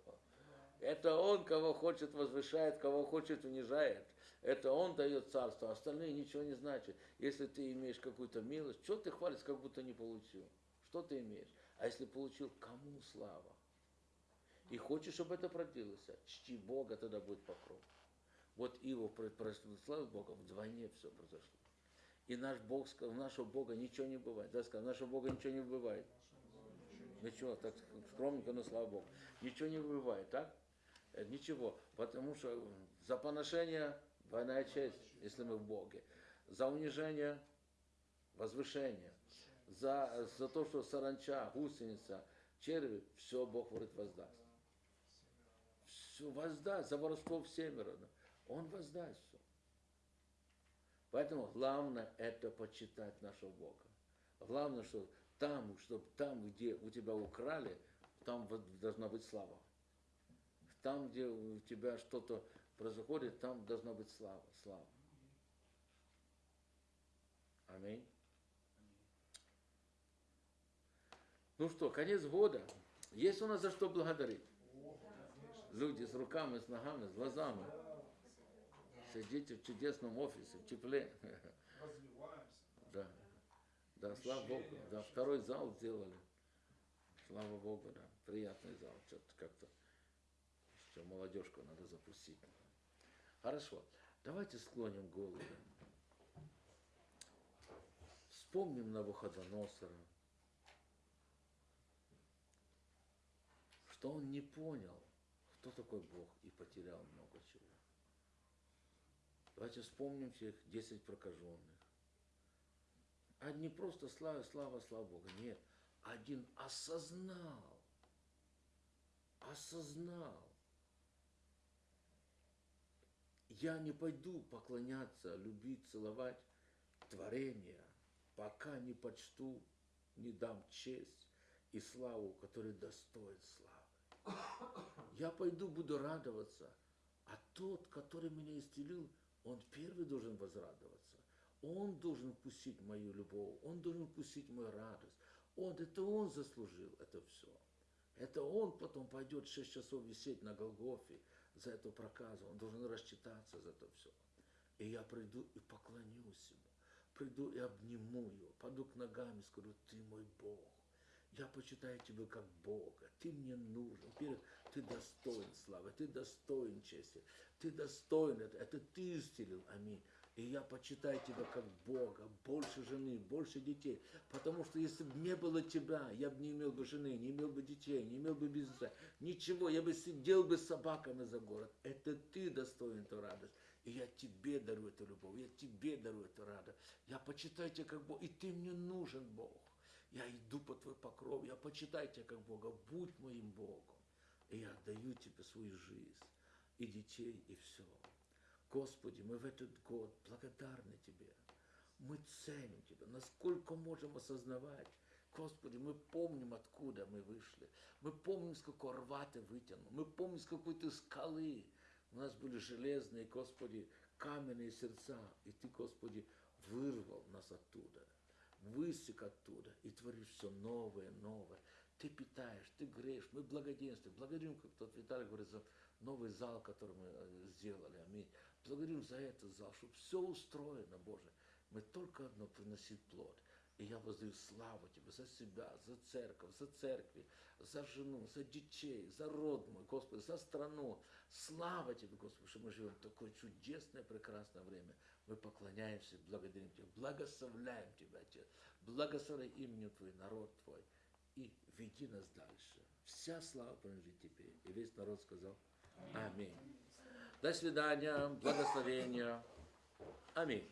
[SPEAKER 1] Это Он, кого хочет, возвышает, кого хочет, унижает. Это Он дает царство, а остальные ничего не значат. Если ты имеешь какую-то милость, что ты хвалишь, как будто не получил? Что ты имеешь? А если получил, кому слава? И хочешь, чтобы это продлилось, чти Бога, тогда будет покров. Вот Иов прославил Бога, вдвойне все произошло. И наш Бог сказал, у нашего Бога ничего не бывает. Да, сказал, у нашего Бога ничего не бывает. Ничего, так скромненько, но слава Богу. Ничего не бывает, так? Э, Ничего, потому что за поношение двойная честь, если мы в Боге. За унижение возвышение. За, за то, что саранча, гусеница, черви, все Бог говорит воздаст. Все воздаст, за воровство в семеро. Он воздаст. Поэтому главное это почитать нашего Бога. Главное, что там, чтобы там, где у тебя украли, там должна быть слава. Там, где у тебя что-то происходит, там должна быть слава. слава. Аминь. Ну что, конец года. Есть у нас за что благодарить? Люди с руками, с ногами, с глазами. Сидите в чудесном офисе, в тепле.
[SPEAKER 2] Развиваемся.
[SPEAKER 1] Да. Да, слава Богу. Да, второй зал сделали. Слава Богу, да. Приятный зал. Что-то как-то еще молодежку надо запустить. Хорошо. Давайте склоним голову. Вспомним Навуходоносора. Что он не понял, кто такой Бог, и потерял много чего. Давайте вспомним всех 10 прокаженных. Не просто слава, слава, слава Богу. Нет. Один осознал. Осознал. Я не пойду поклоняться, любить, целовать творения, пока не почту, не дам честь и славу, который достоин славы. Я пойду, буду радоваться, а тот, который меня исцелил, он первый должен возрадоваться. Он должен вкусить мою любовь, он должен вкусить мою радость. Он, это он заслужил это все. Это он потом пойдет шесть часов висеть на Голгофе за эту проказу. Он должен рассчитаться за это все. И я приду и поклонюсь ему. Приду и обниму его. Паду к ногам и скажу, ты мой Бог. Я почитаю тебя как Бога. Ты мне нужен. Во-первых, ты достоин славы, ты достоин чести, ты достоин это. Это ты исцелил. Аминь. И я почитаю тебя как Бога, больше жены, больше детей. Потому что если бы не было тебя, я бы не имел бы жены, не имел бы детей, не имел бы бизнеса, ничего. Я бы сидел бы с собаками за город. Это ты достоин эту радость. И я тебе дарю эту любовь, я тебе дарю эту радость. Я почитаю тебя как Бог, и ты мне нужен, Бог. Я иду по твой покров, я почитаю тебя как Бога, будь моим Богом. И я отдаю тебе свою жизнь, и детей, и все. Господи, мы в этот год благодарны Тебе. Мы ценим Тебя, насколько можем осознавать. Господи, мы помним, откуда мы вышли. Мы помним, с какого рва Ты вытянул. Мы помним, с какой Ты скалы. У нас были железные, Господи, каменные сердца. И Ты, Господи, вырвал нас оттуда. Высек оттуда и творишь все новое, новое. Ты питаешь, ты греешь, мы благоденствуем. Благодарим, как тот Виталий говорит, за новый зал, который мы э, сделали. Аминь. Благодарим за этот зал, чтобы все устроено, Боже. Мы только одно приносить плод. И я воздаю славу Тебе за себя, за церковь, за церкви, за жену, за детей, за род мой, Господи, за страну. Слава Тебе, Господи, что мы живем в такое чудесное, прекрасное время. Мы поклоняемся, благодарим Тебя, благословляем Тебя, Отец. Благословляй именем Твой, народ Твой. И веди нас дальше. Вся слава принадлежит Тебе. И весь народ сказал Аминь. До свидания, благословения. Аминь.